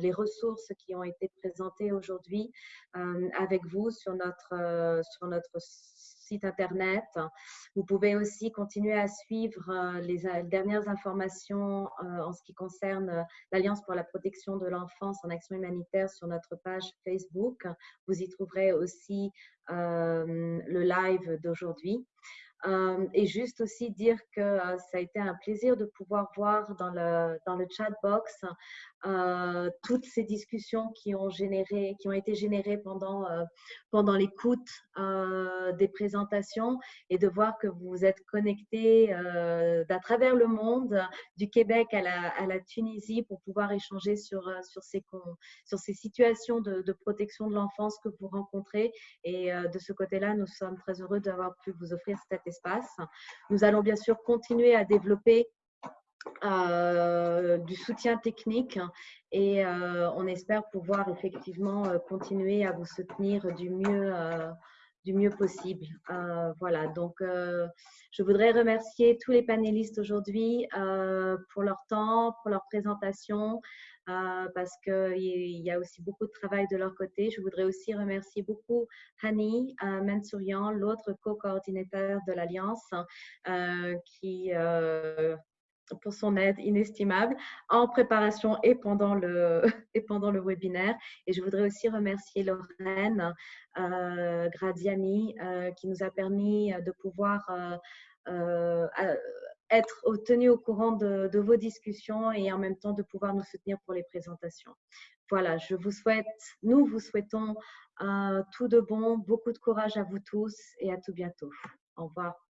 les ressources qui ont été présentées aujourd'hui avec vous sur notre, sur notre site internet. Vous pouvez aussi continuer à suivre euh, les euh, dernières informations euh, en ce qui concerne l'Alliance pour la protection de l'enfance en action humanitaire sur notre page Facebook. Vous y trouverez aussi le live d'aujourd'hui. Euh, et juste aussi dire que euh, ça a été un plaisir de pouvoir voir dans le, dans le chat box euh, toutes ces discussions qui ont, généré, qui ont été générées pendant, pendant l'écoute des présentations et de voir que vous êtes connectés d'à travers le monde, du Québec à la, Tunisie, pour pouvoir échanger sur, sur, ces, sur ces situations de, de protection de l'enfance que vous rencontrez. Et de ce côté-là, nous sommes très heureux d'avoir pu vous offrir cette espace. Nous allons bien sûr continuer à développer euh, du soutien technique et euh, on espère pouvoir effectivement euh, continuer à vous soutenir du mieux, du mieux possible. voilà, donc je voudrais remercier tous les panélistes aujourd'hui pour leur temps, pour leur présentation, euh, parce qu'il y a aussi beaucoup de travail de leur côté. Je voudrais aussi remercier beaucoup Hani euh, Mansourian, l'autre co-coordinateur de l'Alliance, euh, qui pour son aide inestimable en préparation et pendant le, [laughs] et pendant le webinaire. Et je voudrais aussi remercier Lorraine Gradiani qui nous a permis de pouvoir être tenu au courant de, vos discussions et en même temps de pouvoir nous soutenir pour les présentations. Voilà, je vous souhaite, nous vous souhaitons euh, tout de bon, beaucoup de courage à vous tous et à tout bientôt. Au revoir.